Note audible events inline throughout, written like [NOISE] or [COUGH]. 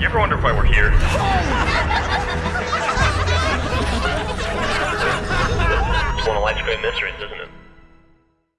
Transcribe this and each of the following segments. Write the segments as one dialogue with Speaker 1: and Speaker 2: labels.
Speaker 1: You ever wonder why we're here? it's one of life's great mysteries, isn't it?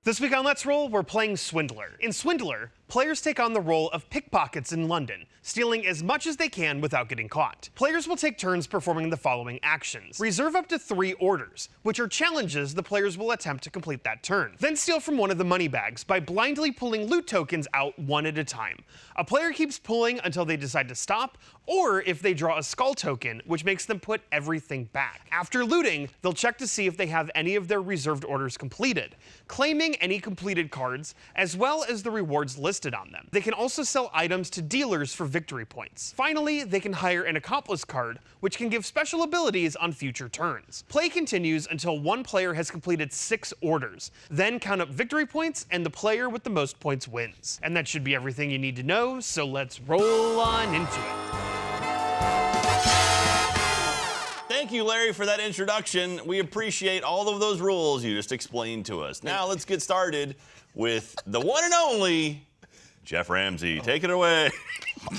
Speaker 2: This week on Let's Roll, we're playing Swindler. In Swindler, players take on the role of pickpockets in London, stealing as much as they can without getting caught. Players will take turns performing the following actions. Reserve up to three orders, which are challenges the players will attempt to complete that turn. Then steal from one of the money bags by blindly pulling loot tokens out one at a time. A player keeps pulling until they decide to stop, or if they draw a skull token, which makes them put everything back. After looting, they'll check to see if they have any of their reserved orders completed, claiming any completed cards, as well as the rewards listed on them. They can also sell items to dealers for victory points. Finally, they can hire an accomplice card, which can give special abilities on future turns. Play continues until one player has completed six orders. Then count up victory points, and the player with the most points wins. And that should be everything you need to know, so let's roll on into it.
Speaker 3: Thank you, Larry, for that introduction. We appreciate all of those rules you just explained to us. Now let's get started with the one and only Geoff Ramsey. Take it away.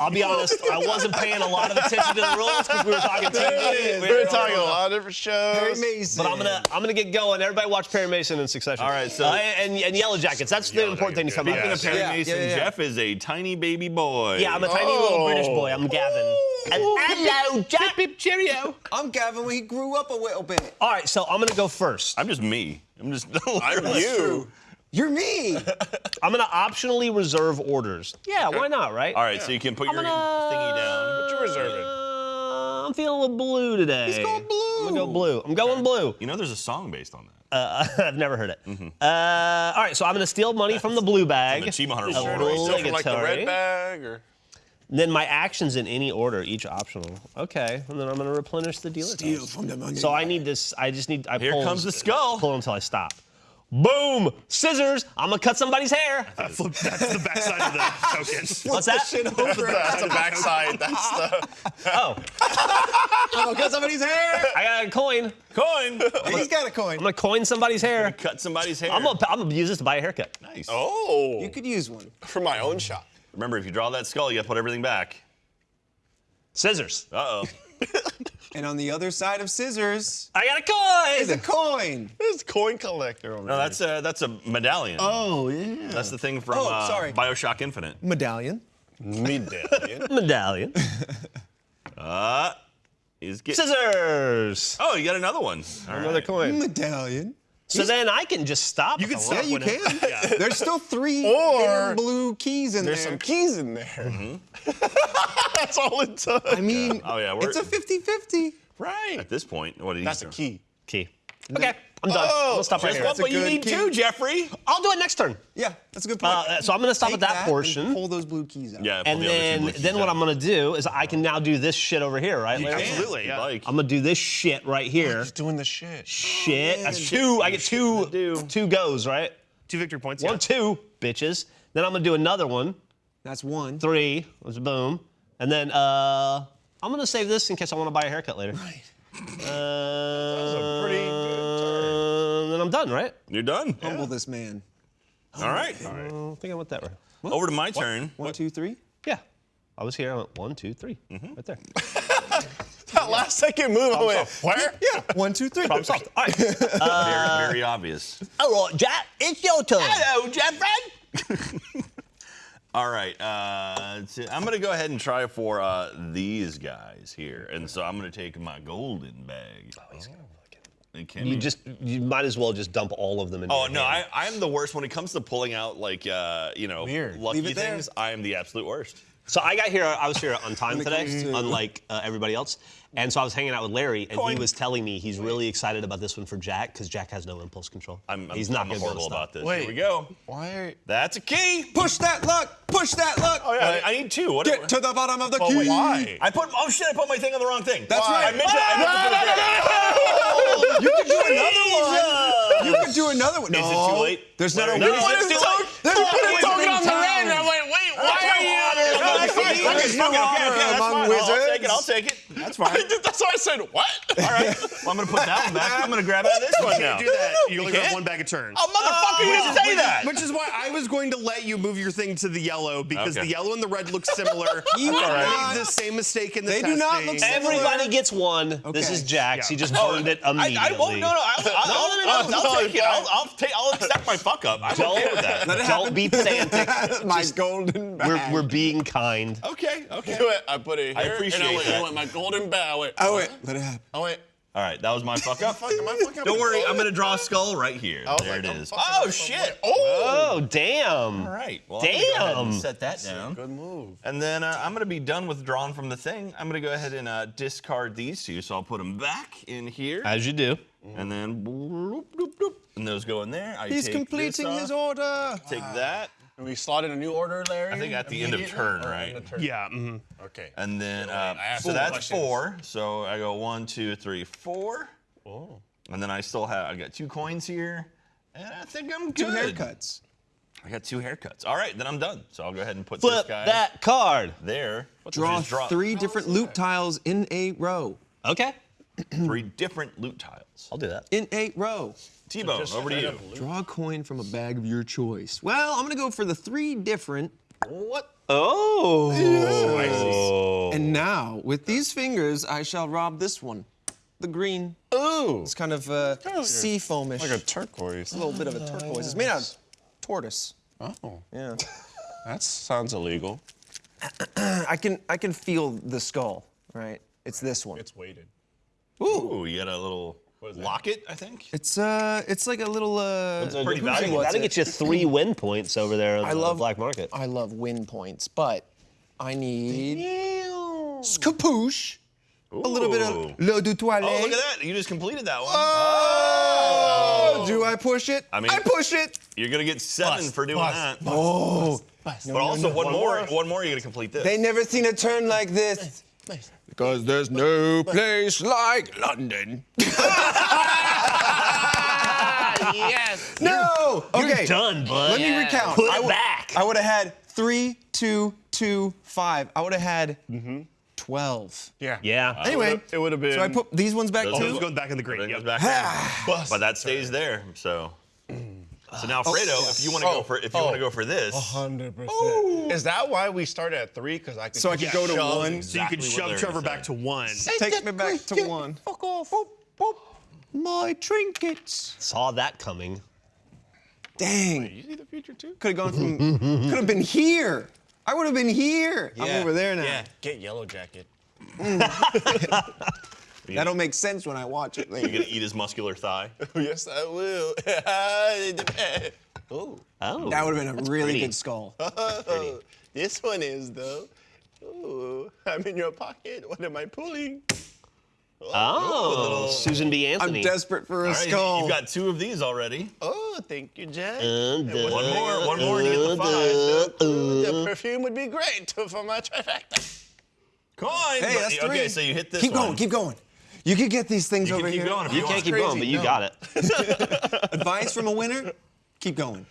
Speaker 4: I'll be honest, I wasn't paying a lot of attention to the rules because we were talking [LAUGHS] TV.
Speaker 5: We were talking a lot of different shows. Perry Mason.
Speaker 4: But I'm gonna I'm gonna get going. Everybody watch Perry Mason in succession.
Speaker 3: All right, so-
Speaker 4: Uh, and, and Yellow Jackets. That's the important thing to come out
Speaker 3: Speaking
Speaker 4: of
Speaker 3: of
Speaker 4: this.
Speaker 3: Perry
Speaker 5: Yeah,
Speaker 3: Mason,
Speaker 5: yeah, yeah.
Speaker 3: Geoff is a tiny baby boy.
Speaker 4: Yeah, I'm a tiny little British boy. I'm Gavin. And hello, Jack. cheerio.
Speaker 5: I'm Gavin when he grew up a little bit.
Speaker 4: All right, so I'm gonna go first.
Speaker 3: I'm just me. I'm just. [LAUGHS]
Speaker 5: I'm you. You're me. [LAUGHS]
Speaker 4: I'm gonna optionally reserve orders. Yeah, why not, right?
Speaker 3: All right, so you can put
Speaker 4: I'm
Speaker 3: your
Speaker 4: gonna-
Speaker 3: thingy down.
Speaker 5: What you reserving?
Speaker 4: Uh, I'm feeling a little blue today.
Speaker 5: He's going blue.
Speaker 4: I'm gonna go blue. I'm going blue.
Speaker 3: You know, there's a song based on that.
Speaker 4: Uh, [LAUGHS] I've never heard it. Uh, all right, so I'm gonna steal money from the blue bag.
Speaker 3: the Achievement Hunter
Speaker 4: Obligatory.
Speaker 3: Award.
Speaker 6: Still from like the red bag or
Speaker 4: Then my actions in any order, each optional. Okay, and then I'm gonna replenish the dealer. dice.
Speaker 5: from the money.
Speaker 4: So I need this. I just need. I
Speaker 3: Here
Speaker 4: pull,
Speaker 3: comes the skull.
Speaker 4: Pull until I stop. Boom! Scissors. I'm gonna cut somebody's hair.
Speaker 2: Flip, [LAUGHS] that's the backside of the token. [LAUGHS]
Speaker 4: What's that?
Speaker 6: that's the backside. That's the. [LAUGHS]
Speaker 4: Oh,
Speaker 5: Oh, cut somebody's hair.
Speaker 4: I got a coin.
Speaker 3: Coin.
Speaker 5: He's got a coin.
Speaker 4: I'm gonna coin somebody's hair.
Speaker 3: Cut somebody's hair.
Speaker 4: I'm gonna, I'm gonna use this to buy a haircut.
Speaker 3: nice.
Speaker 6: Oh.
Speaker 5: You could use one.
Speaker 6: for my own shop.
Speaker 3: Remember, if you draw that skull, you have to put everything back.
Speaker 4: Scissors.
Speaker 3: Uh oh. [LAUGHS]
Speaker 5: And on the other side of scissors
Speaker 4: I got a coin.
Speaker 5: is a coin.
Speaker 6: This coin collector over
Speaker 3: No, that's a that's a medallion.
Speaker 5: Oh yeah.
Speaker 3: That's the thing from
Speaker 5: Oh,
Speaker 3: uh,
Speaker 5: sorry.
Speaker 3: Bioshock Infinite.
Speaker 5: Medallion.
Speaker 6: medallion. [LAUGHS]
Speaker 4: Medallion. [LAUGHS]
Speaker 3: Uh, he's get-
Speaker 4: Scissors.
Speaker 3: Oh, you got another one. All
Speaker 4: Another
Speaker 3: right.
Speaker 4: coin.
Speaker 5: Medallion.
Speaker 4: So then I can just stop.
Speaker 2: You can stop.
Speaker 5: Yeah, you can. [LAUGHS]
Speaker 2: Yeah.
Speaker 5: There's still three [LAUGHS]
Speaker 6: Or-
Speaker 5: blue keys in
Speaker 6: There's
Speaker 5: there.
Speaker 6: There's some keys in there. Mm-hmm. [LAUGHS] that's all it does.
Speaker 5: I mean,
Speaker 3: Oh, yeah,
Speaker 5: it's a 50-50.
Speaker 6: right.
Speaker 3: At this point, what do you?
Speaker 6: That's a key.
Speaker 4: Key. Okay, I'm done.
Speaker 6: Oh,
Speaker 4: I'm gonna stop right
Speaker 3: Just
Speaker 4: here.
Speaker 3: one,
Speaker 5: That's
Speaker 3: but you need
Speaker 5: key.
Speaker 3: two, Geoffrey.
Speaker 4: I'll do it next turn.
Speaker 5: Yeah, that's a good point.
Speaker 4: Uh, so I'm gonna stop
Speaker 5: Take
Speaker 4: at that,
Speaker 5: and
Speaker 4: portion.
Speaker 5: pull those blue keys out.
Speaker 3: Yeah. pull
Speaker 4: And
Speaker 3: the other two
Speaker 4: then,
Speaker 3: blue keys
Speaker 4: then what
Speaker 3: out.
Speaker 4: I'm gonna do is I can now do this shit over here, right?
Speaker 3: You can,
Speaker 2: Absolutely, yeah.
Speaker 3: Like.
Speaker 4: I'm gonna do this shit right here.
Speaker 6: He's doing the shit.
Speaker 4: Shit.
Speaker 5: man.
Speaker 4: That's two. I get two. Two goes, right?
Speaker 2: Two victory points.
Speaker 4: One,
Speaker 2: yeah.
Speaker 4: two, bitches. Then I'm gonna do another one.
Speaker 5: That's one.
Speaker 4: Three. Was boom. And then uh, I'm gonna save this in case I want to buy a haircut later.
Speaker 5: Right.
Speaker 4: Uh,
Speaker 6: pretty good turn.
Speaker 4: Then I'm done, right?
Speaker 3: You're done.
Speaker 5: Humble this man.
Speaker 3: All right.
Speaker 4: I don't think I went that way.
Speaker 3: Over to my turn.
Speaker 5: One, two, three.
Speaker 4: Yeah. I was here. I went one, two, three.
Speaker 3: Mm-hmm.
Speaker 4: Right there. [LAUGHS]
Speaker 6: That last second move, I went, where?
Speaker 5: Yeah. One, two, three.
Speaker 4: Problem solved. All right. [LAUGHS]
Speaker 3: very, very obvious.
Speaker 4: All right, Jack. It's your turn.
Speaker 3: Hello, Geoffrey. [LAUGHS] All right, uh, I'm gonna go ahead and try for uh, these guys here, and so I'm gonna take my golden bag. Oh, he's gonna fucking.
Speaker 4: You just you might as well just dump all of them in.
Speaker 3: Oh no,
Speaker 4: hand.
Speaker 3: I, I'm the worst when it comes to pulling out like uh, you know
Speaker 5: Weird.
Speaker 3: lucky
Speaker 5: Leave it there.
Speaker 3: things. I am the absolute worst.
Speaker 4: So I got here. I was here on time today, unlike uh, everybody else. And so I was hanging out with Larry, and
Speaker 3: Coin.
Speaker 4: he was telling me he's really excited about this one for Jack because Jack has no impulse control.
Speaker 3: I'm, I'm,
Speaker 4: he's not
Speaker 3: I'm
Speaker 4: gonna be able to
Speaker 3: horrible
Speaker 4: stop.
Speaker 3: about this.
Speaker 6: Wait.
Speaker 3: Here we go.
Speaker 6: Why are
Speaker 3: That's a key.
Speaker 5: Push that luck. Push that luck.
Speaker 3: Oh yeah, I, I need two. What?
Speaker 5: Get to the bottom of the
Speaker 6: But
Speaker 5: key.
Speaker 6: why?
Speaker 3: I put. Oh shit! I put my thing on the wrong thing.
Speaker 5: That's
Speaker 3: Why?
Speaker 5: right.
Speaker 3: I meant to. I meant to put it there.
Speaker 5: You could do another one. You could do another one.
Speaker 3: Is it
Speaker 5: No.
Speaker 3: too late?
Speaker 5: There's not a
Speaker 3: No,
Speaker 5: way.
Speaker 3: it's too late.
Speaker 5: There's
Speaker 3: Oh,
Speaker 5: not a
Speaker 3: wait,
Speaker 5: way.
Speaker 3: wait,
Speaker 6: on the red, and I'm like, wait, why are you?
Speaker 3: No, that's fine. Fuck it, okay, okay, that's
Speaker 5: Among
Speaker 3: fine. I'll- I'll take it. I'll take it.
Speaker 5: That's fine. [LAUGHS]
Speaker 6: That's why I said what?
Speaker 3: All right. [LAUGHS] Well, I'm gonna put that one back. [LAUGHS] I'm gonna grab out of this one now.
Speaker 2: do that. You only grab
Speaker 3: can't?
Speaker 2: one bag of turn.
Speaker 3: Oh, motherfucker, you didn't say that.
Speaker 2: Which is why I was going to let you move your thing to the yellow because the yellow and the red look similar.
Speaker 5: You
Speaker 2: made the same mistake in the
Speaker 5: They do not look similar.
Speaker 4: Everybody gets one. This is Jax. He just burned it immediately.
Speaker 3: I won't. No, no. I'll,
Speaker 4: no, no, no,
Speaker 6: no,
Speaker 3: take it. I'll, I'll take. I'll accept my fuck up. I'm okay with that.
Speaker 4: Don't be pedantic.
Speaker 5: My golden
Speaker 4: we're,
Speaker 5: bag.
Speaker 4: we're being kind.
Speaker 3: Okay. Okay.
Speaker 6: Do it. I put it here.
Speaker 3: I appreciate
Speaker 6: and I went,
Speaker 3: that.
Speaker 6: I went my golden bow. I went,
Speaker 5: Oh wait, let it happen.
Speaker 6: I went,
Speaker 3: All right. That was my fuck up.
Speaker 6: fuck, am I fucking
Speaker 3: Don't worry. I'm gonna draw a skull right here.
Speaker 6: I was
Speaker 3: There
Speaker 6: like,
Speaker 3: it
Speaker 6: I'm
Speaker 3: is.
Speaker 6: fucking
Speaker 3: Oh shit.
Speaker 6: Oh.
Speaker 4: Oh, damn.
Speaker 3: All right. Well, I'm gonna go ahead and
Speaker 4: Damn.
Speaker 3: set that down.
Speaker 6: Good move.
Speaker 3: And then uh, I'm gonna be done with drawing from the thing. I'm gonna go ahead and uh, discard these two. So I'll put them back in here,
Speaker 4: As you do.
Speaker 3: and then bloop, bloop, bloop, and those go in there. I
Speaker 5: He's
Speaker 3: take
Speaker 5: completing
Speaker 3: this
Speaker 5: his order.
Speaker 3: Take that.
Speaker 6: And we slot in a new order, Larry?
Speaker 3: I think at the end of
Speaker 6: immediately?
Speaker 3: turn, right?
Speaker 6: of turn?
Speaker 2: Yeah. mhm.
Speaker 6: Okay.
Speaker 3: And then, uh, so
Speaker 6: some
Speaker 3: that's
Speaker 6: questions.
Speaker 3: four. So I go one, two, three, four.
Speaker 6: Oh.
Speaker 3: And then I still have, I got two coins here. And I think I'm good.
Speaker 5: Two haircuts.
Speaker 3: I got two haircuts. All right, then I'm done. So I'll go ahead and put
Speaker 4: Flip
Speaker 3: this guy
Speaker 4: that card.
Speaker 3: there.
Speaker 5: Draw
Speaker 3: draw
Speaker 5: three different loot tiles in a row.
Speaker 4: Okay. [CLEARS THROAT]
Speaker 3: three different loot tiles.
Speaker 4: I'll do that.
Speaker 5: In a row.
Speaker 3: T-Bone, over to you.
Speaker 5: Draw a coin from a bag of your choice. Well, I'm gonna go for the three different.
Speaker 6: What?
Speaker 4: Oh.
Speaker 5: And now, with these fingers, I shall rob this one. The green.
Speaker 6: Ooh.
Speaker 5: It's kind of uh, sea foamish.
Speaker 6: Like a turquoise.
Speaker 5: a little bit of a turquoise. It's made out of tortoise.
Speaker 6: Oh,
Speaker 5: Yeah.
Speaker 6: that sounds illegal. [CLEARS THROAT]
Speaker 5: I can I can feel the skull. Right. It's this one.
Speaker 6: It's weighted.
Speaker 3: Ooh, you got a little locket, I think.
Speaker 5: It's uh, it's like a little uh.
Speaker 3: pretty valuable.
Speaker 5: what's
Speaker 4: That'll
Speaker 5: it?
Speaker 4: get you three win points over there on
Speaker 5: I
Speaker 4: the
Speaker 5: love
Speaker 4: black market.
Speaker 5: I love win points, but I need skapoosh. A little bit of l'eau de toilette.
Speaker 3: Oh, look at that. You just completed that one.
Speaker 5: Oh, do I push it?
Speaker 3: I mean-
Speaker 5: I push it.
Speaker 3: You're going to get seven
Speaker 6: Bust,
Speaker 3: for doing
Speaker 6: bust,
Speaker 3: that.
Speaker 5: Oh,
Speaker 3: but also, one, more, one more, you're going to complete this.
Speaker 5: they never seen a turn like this. Because there's no place like London. [LAUGHS]
Speaker 4: yes.
Speaker 5: No. Okay.
Speaker 4: You're done, bud.
Speaker 5: Let me recount.
Speaker 4: Put
Speaker 5: I
Speaker 4: it
Speaker 5: would-
Speaker 4: back.
Speaker 5: I would have had three, two, two, five. I would have had twelve.
Speaker 6: Yeah.
Speaker 4: Yeah.
Speaker 5: Anyway,
Speaker 6: It would have been.
Speaker 5: so I put these ones back
Speaker 3: Those
Speaker 2: Oh,
Speaker 5: too.
Speaker 2: it was going back in the green.
Speaker 3: Then
Speaker 2: Yep.
Speaker 3: back there. but that stays there. So, so now, Fredo, if you want to
Speaker 6: Oh,
Speaker 3: go for if you
Speaker 6: oh.
Speaker 3: want to go for this,
Speaker 6: Hundred percent. Is that why we started at three? Because I could.
Speaker 5: So I could go to
Speaker 6: shove-
Speaker 5: one.
Speaker 2: So you can
Speaker 3: Exactly what
Speaker 2: shove Trevor
Speaker 3: saying.
Speaker 2: back to one.
Speaker 5: Take me back to one.
Speaker 6: Fuck off. Boop, boop.
Speaker 5: My trinkets.
Speaker 4: Saw that coming.
Speaker 5: Dang.
Speaker 6: You see the future too?
Speaker 5: Could have gone from. Could have been here. I would have been here. I'm over there now.
Speaker 6: Yeah. Get Yellow Jacket. [LAUGHS] [LAUGHS]
Speaker 5: That'll make sense when I watch it
Speaker 3: you're going to eat his muscular thigh. [LAUGHS]
Speaker 6: yes, I will. [LAUGHS] Oh,
Speaker 4: Oh.
Speaker 5: That would have been a really
Speaker 4: pretty.
Speaker 5: good skull. [LAUGHS]
Speaker 6: this one is though. Ooh, I'm in your pocket. What am I pulling?
Speaker 4: Oh, Susan B. Anthony.
Speaker 5: I'm desperate for a
Speaker 3: All right,
Speaker 5: skull.
Speaker 3: you've got two of these already.
Speaker 6: Oh, thank you, Jack.
Speaker 4: Uh, duh,
Speaker 3: One more, one more, and you get the five.
Speaker 6: Ooh, the perfume would be great for my trifecta.
Speaker 3: Coin.
Speaker 5: Hey,
Speaker 3: but-
Speaker 5: that's
Speaker 3: okay,
Speaker 5: three.
Speaker 3: so you hit this
Speaker 5: keep
Speaker 3: one.
Speaker 5: going, keep going. You could get these things
Speaker 3: You
Speaker 5: over
Speaker 3: can keep
Speaker 5: here.
Speaker 3: going if
Speaker 4: You
Speaker 3: you
Speaker 4: can't
Speaker 3: want.
Speaker 4: keep going, but you
Speaker 5: no.
Speaker 4: got it. [LAUGHS]
Speaker 5: Advice from a winner? Keep going.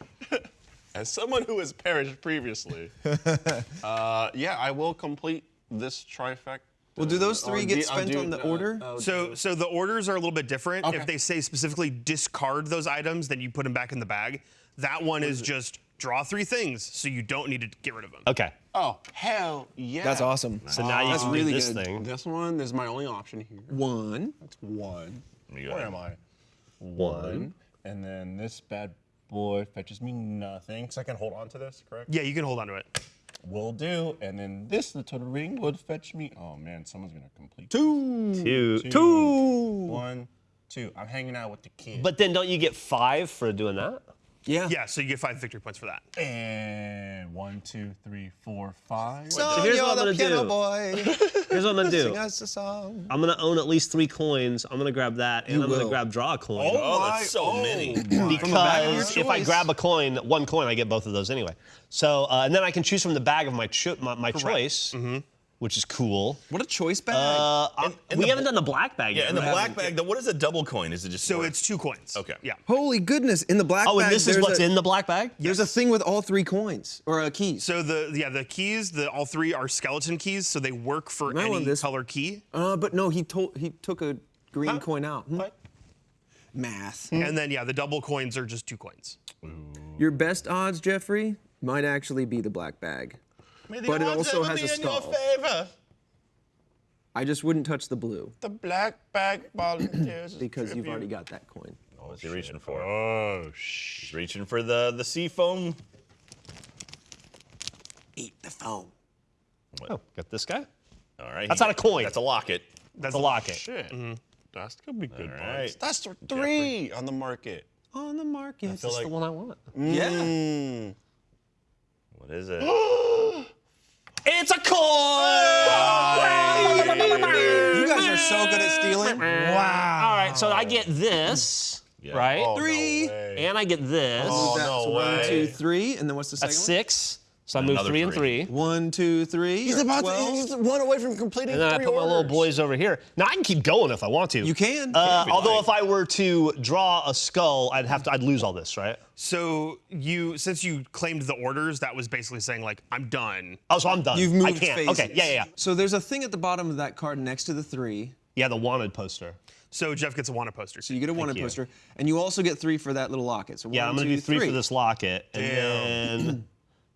Speaker 6: As someone who has perished previously, [LAUGHS] uh, yeah, I will complete this trifecta.
Speaker 5: Well, do those three get spent
Speaker 6: do-
Speaker 5: on the
Speaker 6: uh,
Speaker 5: order?
Speaker 6: uh,
Speaker 2: So, so the orders are a little bit different.
Speaker 6: Okay.
Speaker 2: If they say specifically discard those items, then you put them back in the bag. That one is just draw three things, so you don't need to get rid of them.
Speaker 4: Okay.
Speaker 6: oh, hell yeah.
Speaker 5: That's awesome.
Speaker 4: So now you
Speaker 5: That's
Speaker 4: can
Speaker 5: really
Speaker 4: do this
Speaker 5: good.
Speaker 4: thing.
Speaker 6: This one is my only option here.
Speaker 5: One.
Speaker 6: That's one.
Speaker 3: You got
Speaker 6: Where am I?
Speaker 4: One.
Speaker 6: And then this bad boy fetches me nothing. So I can hold on to this, correct?
Speaker 2: Yeah, you can hold on to it.
Speaker 6: Will do. And then this little ring would fetch me. Oh man, someone's gonna complete.
Speaker 5: Two.
Speaker 4: Two.
Speaker 6: Two.
Speaker 4: Two.
Speaker 6: One, two. I'm hanging out with the kid.
Speaker 4: But then don't you get five for doing that?
Speaker 5: Yeah.
Speaker 2: Yeah, so you get five victory points for that.
Speaker 6: and one, two, three, four, five.
Speaker 5: So
Speaker 4: here's
Speaker 5: you're
Speaker 4: what I'm
Speaker 5: the
Speaker 4: gonna
Speaker 5: piano
Speaker 4: do.
Speaker 5: boy. [LAUGHS]
Speaker 4: Here's what I'm gonna
Speaker 5: Sing
Speaker 4: do.
Speaker 5: us a song.
Speaker 4: I'm gonna own at least three coins. I'm gonna grab that, and
Speaker 5: You
Speaker 4: I'm gonna grab draw a coin.
Speaker 3: Oh, that's so many.
Speaker 5: bag of your
Speaker 4: Because if I grab a coin, one coin, I get both of those anyway. So, uh, and then I can choose from the bag of my cho- my, my choice. Which is cool.
Speaker 5: What a choice bag.
Speaker 4: Uh,
Speaker 3: And- and
Speaker 4: we haven't done the black bag
Speaker 3: Yeah,
Speaker 4: yet.
Speaker 3: Yeah, and the black bag. The, what is a double coin? Is it just
Speaker 2: So
Speaker 3: more-
Speaker 2: it's two coins.
Speaker 3: Okay.
Speaker 2: Yeah.
Speaker 5: Holy goodness! In the black
Speaker 4: Oh,
Speaker 5: bag, Oh,
Speaker 4: and this is what's
Speaker 5: a,
Speaker 4: in the black bag?
Speaker 5: There's a thing with all three coins or uh, keys.
Speaker 2: So the yeah the keys the all three are skeleton keys, so they work for
Speaker 5: Might want
Speaker 2: any
Speaker 5: this.
Speaker 2: color key.
Speaker 5: Uh, but no, he told he took a green coin out. Hmm?
Speaker 6: What?
Speaker 5: Math.
Speaker 2: And then yeah, the double coins are just two coins.
Speaker 5: Your best odds, Geoffrey, might actually be the black bag.
Speaker 3: May the
Speaker 5: but it also has
Speaker 3: be
Speaker 5: a
Speaker 3: in your
Speaker 5: skull.
Speaker 3: favor.
Speaker 5: I just wouldn't touch the blue
Speaker 6: The black bag volunteers. [CLEARS THROAT]
Speaker 5: because you've already got that coin.
Speaker 3: What's he reaching for?
Speaker 6: Oh, shh.
Speaker 3: He's reaching for the the sea foam.
Speaker 5: Eat the phone.
Speaker 4: Oh, got this guy.
Speaker 3: All right.
Speaker 4: That's
Speaker 3: he-
Speaker 4: not a coin.
Speaker 3: That's a locket.
Speaker 2: That's
Speaker 4: a locket.
Speaker 6: Shit. Mm That's gonna be good.
Speaker 3: All
Speaker 6: bugs.
Speaker 3: right.
Speaker 6: That's th- three on the market.
Speaker 5: On the market.
Speaker 4: That's
Speaker 6: like
Speaker 4: the one I want.
Speaker 5: yeah.
Speaker 6: Mm.
Speaker 3: What is it? [GASPS] [LAUGHS]
Speaker 4: It's a coin!
Speaker 5: You guys are so good at stealing.
Speaker 4: Wow. All right, so I get this,
Speaker 3: Yeah.
Speaker 4: right?
Speaker 6: Oh, no
Speaker 5: Three.
Speaker 6: way.
Speaker 4: And I get this.
Speaker 6: Oh,
Speaker 5: That's
Speaker 6: no
Speaker 5: one,
Speaker 6: way.
Speaker 5: two, three, and then what's the second
Speaker 4: That's
Speaker 5: one?
Speaker 4: six. So I move
Speaker 3: Another
Speaker 4: three and
Speaker 3: three.
Speaker 4: three.
Speaker 5: One, two, three.
Speaker 6: He's about
Speaker 5: 12.
Speaker 6: to. He's one away from completing
Speaker 4: And then I
Speaker 6: three
Speaker 4: put my little boys over here. Now I can keep going if I want to.
Speaker 5: You can.
Speaker 4: Uh,
Speaker 3: If
Speaker 4: although
Speaker 3: like.
Speaker 4: if I were to draw a skull, I'd have to. I'd lose all this, right?
Speaker 2: So you since you claimed the orders, that was basically saying like I'm done.
Speaker 4: Oh, so I'm done.
Speaker 5: You've moved
Speaker 4: I can't.
Speaker 5: phases.
Speaker 4: Okay. Yeah, yeah, yeah.
Speaker 5: So there's a thing at the bottom of that card next to the three.
Speaker 4: Yeah, the wanted poster.
Speaker 2: So Geoff gets a wanted poster.
Speaker 5: So you get a wanted
Speaker 4: you.
Speaker 5: poster, and you also get three for that little locket. So
Speaker 4: Yeah, I'm gonna
Speaker 5: two,
Speaker 4: do three, for this locket, and then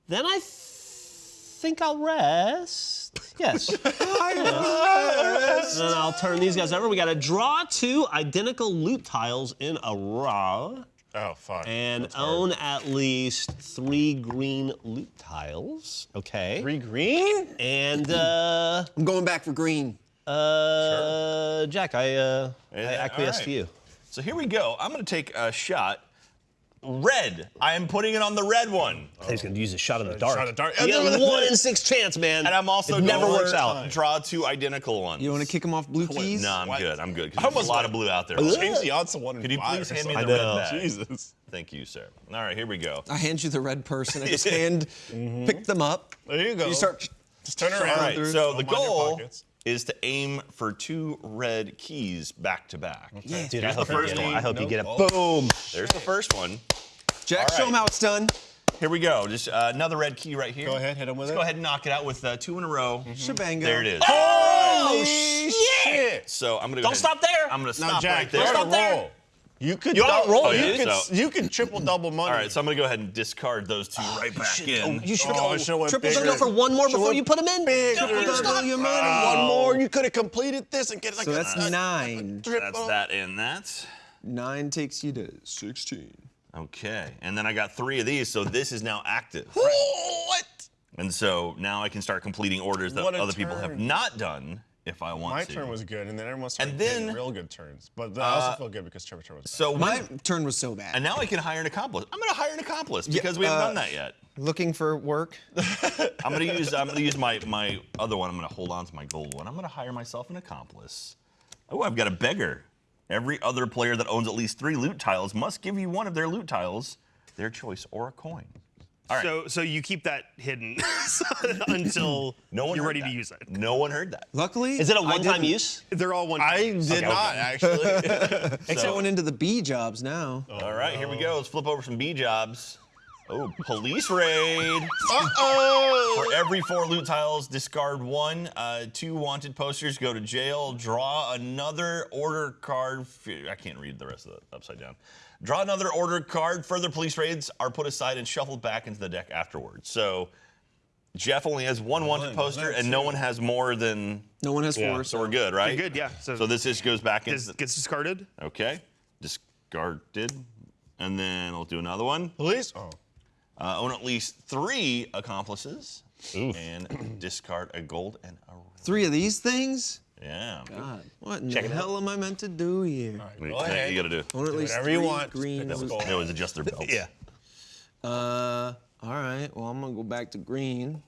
Speaker 4: then I think I'll rest. Yes. [LAUGHS] and then I'll turn these guys over. We got to draw two identical loot tiles in a row
Speaker 6: Oh fuck.
Speaker 4: and
Speaker 6: That's hard.
Speaker 4: own at least three green loot tiles. Okay.
Speaker 6: three green.
Speaker 4: And uh,
Speaker 5: I'm going back for green.
Speaker 4: uh, Jack, I uh, I acquiesce
Speaker 3: all
Speaker 4: to
Speaker 3: right.
Speaker 4: you.
Speaker 3: So here we go. I'm gonna take a shot. Red. I am putting it on the red one.
Speaker 4: He's gonna use a shot in the dark.
Speaker 6: shot in the dark.
Speaker 4: You get one in six chance, man.
Speaker 3: And I'm also
Speaker 4: it never
Speaker 3: going
Speaker 4: works
Speaker 3: to
Speaker 4: out.
Speaker 3: Draw two identical ones.
Speaker 5: You want to kick him off blue keys?
Speaker 3: No, I'm
Speaker 6: What?
Speaker 3: good. I'm good.
Speaker 6: I
Speaker 3: There's
Speaker 6: almost
Speaker 3: a lot
Speaker 6: went-
Speaker 3: of blue out there.
Speaker 6: Change the odds to one in
Speaker 3: Could you please hand me the red bag?
Speaker 6: Jesus.
Speaker 3: Thank you, sir. All right, here we go.
Speaker 5: I hand you the red person. I just [LAUGHS] hand, mm-hmm. pick them up.
Speaker 6: There you go.
Speaker 5: You start.
Speaker 6: Just turn around.
Speaker 3: right,
Speaker 6: through,
Speaker 3: so
Speaker 6: throw
Speaker 3: the
Speaker 6: them your
Speaker 3: goal
Speaker 6: pockets.
Speaker 3: Is to aim for two red keys back to back.
Speaker 5: Yeah.
Speaker 4: Dude, I hope,
Speaker 3: the
Speaker 4: you
Speaker 3: first
Speaker 4: get
Speaker 3: one.
Speaker 4: I hope you get it.
Speaker 6: Oh.
Speaker 4: Boom.
Speaker 3: There's the first one.
Speaker 5: Jack,
Speaker 3: All
Speaker 5: show him how it's done.
Speaker 3: Here we go. Just uh, another red key right here.
Speaker 6: Go ahead, hit him with
Speaker 3: Let's
Speaker 6: it.
Speaker 3: go ahead and knock it out with uh, two in a row.
Speaker 5: Shebango.
Speaker 3: There it is.
Speaker 4: Oh,
Speaker 6: shit!
Speaker 3: So I'm gonna go
Speaker 4: Don't
Speaker 3: ahead-
Speaker 4: stop there.
Speaker 3: I'm gonna
Speaker 6: Now,
Speaker 3: stop
Speaker 6: Jack,
Speaker 3: right there.
Speaker 6: you're on
Speaker 4: Stop
Speaker 6: a
Speaker 4: there.
Speaker 6: Roll. You could.
Speaker 4: You're on a roll,
Speaker 6: oh,
Speaker 3: dude.
Speaker 6: You could.
Speaker 3: So-
Speaker 6: You could triple double money.
Speaker 3: All right, so I'm gonna go ahead and discard those two oh, right back in.
Speaker 4: You should
Speaker 6: Oh,
Speaker 4: go
Speaker 6: I should've went
Speaker 4: triple
Speaker 6: bigger.
Speaker 4: double for one more before
Speaker 6: Should've
Speaker 4: you put them in.
Speaker 6: bigger.
Speaker 4: Don't
Speaker 5: Double your money. Oh.
Speaker 6: One more, you could have completed this and get like
Speaker 5: So
Speaker 6: a,
Speaker 5: that's
Speaker 6: a-
Speaker 5: nine.
Speaker 6: triple.
Speaker 3: That's that and that.
Speaker 5: Nine takes you to 16.
Speaker 3: Okay, and then I got three of these, so this is now active.
Speaker 6: What?
Speaker 3: And so now I can start completing orders that
Speaker 6: What a
Speaker 3: other people have
Speaker 6: turn.
Speaker 3: not done if I want
Speaker 6: My
Speaker 3: to.
Speaker 6: turn was good, and then everyone started
Speaker 3: And
Speaker 6: getting
Speaker 3: then-
Speaker 6: real good turns. But I also feel good because Trevor's turn was
Speaker 3: so
Speaker 5: My turn was so bad.
Speaker 3: and now I can hire an accomplice. I'm gonna hire an accomplice because we haven't
Speaker 5: uh,
Speaker 3: done that yet.
Speaker 5: Looking for work. [LAUGHS]
Speaker 3: I'm gonna use I'm gonna use my my other one. I'm gonna hold on to my gold one. I'm gonna hire myself an accomplice. Oh, I've got a beggar. Every other player that owns at least three loot tiles must give you one of their loot tiles, their choice, or a coin. All right.
Speaker 2: So so you keep that hidden [LAUGHS] until
Speaker 3: no one
Speaker 2: you're
Speaker 3: heard
Speaker 2: ready
Speaker 3: that.
Speaker 2: to use it.
Speaker 3: No one heard that.
Speaker 5: Luckily,
Speaker 4: Is it a one-time use?
Speaker 2: They're all one.
Speaker 6: I did not actually. [LAUGHS]
Speaker 5: It's going into the B jobs now.
Speaker 3: All right, here we go. Let's flip over some B jobs. Oh, police raid.
Speaker 6: Uh-oh.
Speaker 3: For every four loot tiles, discard one. Uh, two wanted posters go to jail. Draw another order card. I can't read the rest of the upside down. Draw another order card. Further police raids are put aside and shuffled back into the deck afterwards. So Geoff only has one wanted
Speaker 6: One,
Speaker 3: poster, and no one has more than.
Speaker 5: No one has four.
Speaker 3: So we're good, right?
Speaker 2: You're good, yeah. So,
Speaker 3: So this just goes back
Speaker 2: gets, gets discarded.
Speaker 3: Okay, discarded, and then I'll do another one.
Speaker 6: Police. Oh.
Speaker 3: Uh, own at least three accomplices, and discard a gold and a.
Speaker 5: Three of these things?
Speaker 3: Yeah.
Speaker 5: God, what in
Speaker 4: Check
Speaker 5: the
Speaker 4: it out.
Speaker 5: hell am I meant to do here?
Speaker 3: What
Speaker 6: Go ahead.
Speaker 3: you gotta do?
Speaker 5: Own at least
Speaker 6: whatever you want. Just
Speaker 5: green.
Speaker 6: pick up
Speaker 5: loot-
Speaker 6: gold.
Speaker 3: They always adjust their belts. [LAUGHS]
Speaker 4: Yeah.
Speaker 5: Uh, all right. Well, I'm gonna go back to green.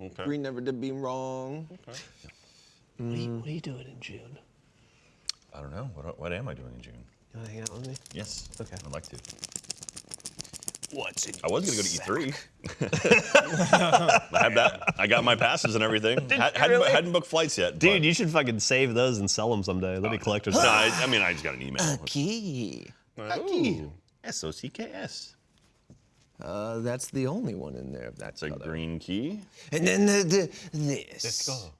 Speaker 6: Okay.
Speaker 5: Green never did me wrong.
Speaker 4: What, are you, what are you doing in June?
Speaker 3: I don't know. What, what am I doing in June?
Speaker 4: You want to hang out with me?
Speaker 3: Yes.
Speaker 4: Okay.
Speaker 3: I'd like to.
Speaker 5: What's in
Speaker 3: I was gonna go to E3. [LAUGHS] [LAUGHS] I have that. I got my passes and everything. Had, hadn't,
Speaker 4: really?
Speaker 3: hadn't booked flights yet.
Speaker 4: Dude,
Speaker 3: but-
Speaker 4: you should fucking save those and sell them someday. They'll be collector's.
Speaker 3: No. I, [GASPS] I mean, I just got an email.
Speaker 5: key?
Speaker 6: Ooh.
Speaker 3: S O C K S.
Speaker 5: Uh, that's the only one in there That's that
Speaker 3: a
Speaker 5: color.
Speaker 3: green key.
Speaker 5: And then the, the this.
Speaker 6: Let's go.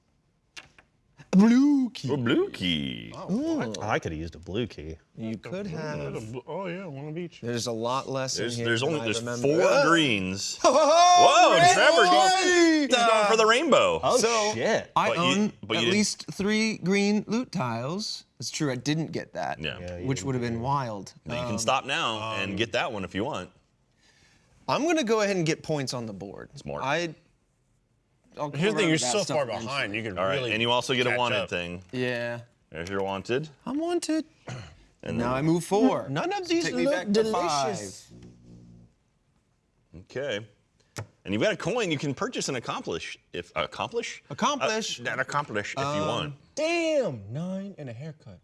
Speaker 5: A blue key.
Speaker 3: A blue key.
Speaker 4: Oh, I could have used a blue key.
Speaker 5: You could have.
Speaker 6: Oh yeah, one of each.
Speaker 5: There's a lot less
Speaker 3: There's,
Speaker 5: in here.
Speaker 3: there's
Speaker 5: than
Speaker 3: only
Speaker 5: I
Speaker 3: there's
Speaker 5: remember.
Speaker 3: four
Speaker 5: Ah!
Speaker 3: greens.
Speaker 5: Oh, [LAUGHS]
Speaker 3: Whoa,
Speaker 5: red
Speaker 3: Trevor,
Speaker 5: light!
Speaker 3: he's going for the rainbow.
Speaker 4: Oh
Speaker 5: So,
Speaker 4: shit!
Speaker 5: I
Speaker 3: But you-
Speaker 5: own
Speaker 3: but
Speaker 5: at least three green loot tiles. It's true, I didn't get that.
Speaker 3: Yeah. Yeah,
Speaker 5: which would have been wild.
Speaker 3: Now you
Speaker 5: Um,
Speaker 3: can stop now and get that one if you want.
Speaker 5: I'm gonna go ahead and get points on the board.
Speaker 3: Smart.
Speaker 5: I. I'll
Speaker 6: Here's the thing, you're so far behind. You can
Speaker 3: All right,
Speaker 6: really.
Speaker 3: and you also get a
Speaker 6: catch
Speaker 3: wanted
Speaker 6: up.
Speaker 3: thing.
Speaker 5: Yeah.
Speaker 3: There's your wanted.
Speaker 5: I'm wanted.
Speaker 3: And
Speaker 5: Now I move four.
Speaker 6: None of these
Speaker 5: Take me
Speaker 6: look
Speaker 5: back to
Speaker 6: delicious.
Speaker 3: okay. And you've got a coin you can purchase and accomplish if accomplish
Speaker 5: Accomplish.
Speaker 3: Uh, that accomplish if you want.
Speaker 6: Damn, nine and a haircut.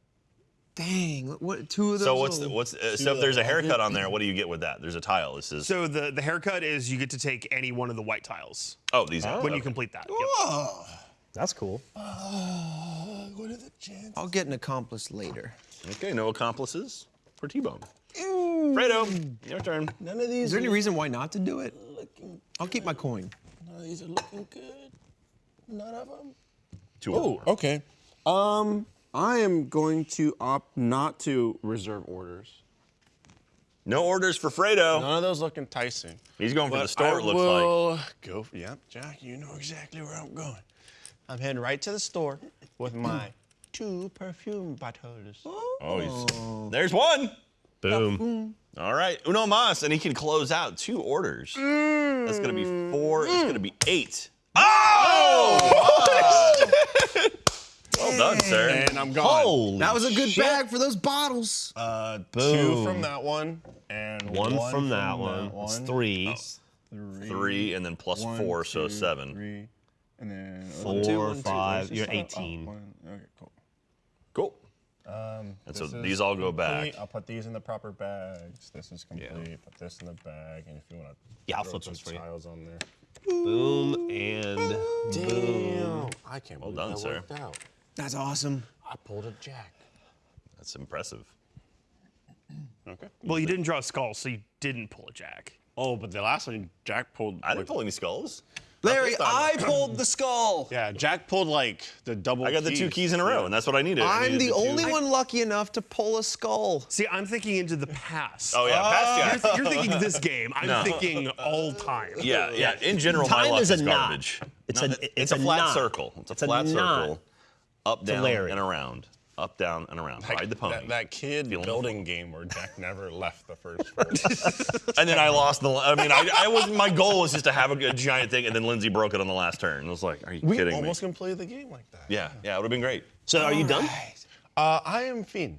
Speaker 5: Dang, what two of those?
Speaker 3: So what's the, what's uh, so if there's a haircut on there, what do you get with that? There's a tile. This is
Speaker 2: So the, the haircut is you get to take any one of the white tiles
Speaker 3: oh these are
Speaker 2: when you
Speaker 3: okay.
Speaker 2: complete that. Yep.
Speaker 5: Oh,
Speaker 4: That's cool.
Speaker 6: What are the chances?
Speaker 5: I'll get an accomplice later.
Speaker 3: Okay, no accomplices for T-Bone. Fredo, your turn.
Speaker 6: None of these.
Speaker 5: Is there any reason why not to do it? Looking I'll keep my coin.
Speaker 6: None of these are looking good. None of them.
Speaker 3: Two of them.
Speaker 6: Oh, okay. Um, I am going to opt not to reserve orders.
Speaker 3: No orders for Fredo.
Speaker 6: None of those look enticing.
Speaker 3: He's going for the store.
Speaker 6: I
Speaker 3: it looks like.
Speaker 6: will Go. For, yep, Jack. You know exactly where I'm going. I'm heading right to the store with my [CLEARS THROAT] two perfume bottles.
Speaker 3: Oh, he's, oh. there's one.
Speaker 4: Boom.
Speaker 3: All right, uno mas, and he can close out two orders. Mm. That's gonna be four. It's gonna be eight. Oh! oh! [LAUGHS] [LAUGHS] well done, sir.
Speaker 6: And I'm gone.
Speaker 4: Holy
Speaker 5: That was a good
Speaker 4: shit.
Speaker 5: bag for those bottles.
Speaker 6: Uh,
Speaker 4: Boom.
Speaker 6: two from that one and
Speaker 4: One,
Speaker 6: one,
Speaker 4: from that one. It's three.
Speaker 6: Three,
Speaker 3: Three and then plus
Speaker 6: one,
Speaker 3: four, so seven.
Speaker 6: Three, and then
Speaker 4: Four,
Speaker 5: two, one, two.
Speaker 4: five.
Speaker 6: Where's
Speaker 4: You're
Speaker 6: this stuff? Oh, Okay, cool.
Speaker 3: Cool.
Speaker 6: Um,
Speaker 3: And so these all go
Speaker 6: complete.
Speaker 3: back.
Speaker 6: I'll put these in the proper bags. This is complete. Put this in the bag, and if you want to
Speaker 4: Yeah, I'll flip
Speaker 6: some
Speaker 4: those for you.
Speaker 6: tiles on there.
Speaker 4: Boom and boom.
Speaker 6: Damn! I can't
Speaker 3: Well
Speaker 6: believe
Speaker 3: done,
Speaker 6: that
Speaker 3: sir.
Speaker 6: worked out.
Speaker 5: That's awesome.
Speaker 6: I pulled a jack.
Speaker 3: That's impressive.
Speaker 6: Okay.
Speaker 2: Well, you didn't draw a skull, so you didn't pull a jack.
Speaker 6: Oh, but the last one, Jack pulled.
Speaker 3: I didn't
Speaker 6: like-
Speaker 3: pull any skulls.
Speaker 5: Larry. I pulled the skull. [CLEARS THROAT]
Speaker 6: Yeah, Jack pulled like the double.
Speaker 3: I got the two keys in a row, and that's what I needed. I
Speaker 5: I'm
Speaker 3: needed
Speaker 5: the
Speaker 3: two-
Speaker 5: only one lucky enough to pull a skull.
Speaker 2: See, I'm thinking into the past.
Speaker 3: Oh yeah, oh. past
Speaker 2: You're, th- you're thinking this game. I'm
Speaker 3: No.
Speaker 2: thinking all time.
Speaker 3: Yeah, yeah. In general, my
Speaker 4: Time
Speaker 3: luck
Speaker 4: is
Speaker 3: is,
Speaker 4: a knot. It's
Speaker 3: No,
Speaker 4: a-
Speaker 3: it-
Speaker 4: it's
Speaker 3: a
Speaker 4: a
Speaker 3: flat
Speaker 4: knot.
Speaker 3: circle. It's a
Speaker 4: It's a
Speaker 3: flat
Speaker 4: knot.
Speaker 3: circle. Up, down,
Speaker 4: Larry.
Speaker 3: and around. Up, down, and around. Ride the pony.
Speaker 6: That, that kid
Speaker 3: Feeling
Speaker 6: building game where Jack [LAUGHS] never left the first floor. [LAUGHS]
Speaker 3: And then I lost the. I mean, I, I was. My goal was just to have a, a giant thing, and then Lindsay broke it on the last turn. I was like, "Are you
Speaker 6: we
Speaker 3: kidding
Speaker 6: almost
Speaker 3: me?"
Speaker 6: completed the game like that.
Speaker 3: Yeah, yeah, it would have been great.
Speaker 4: So are you done?
Speaker 6: Uh, I am Fiend.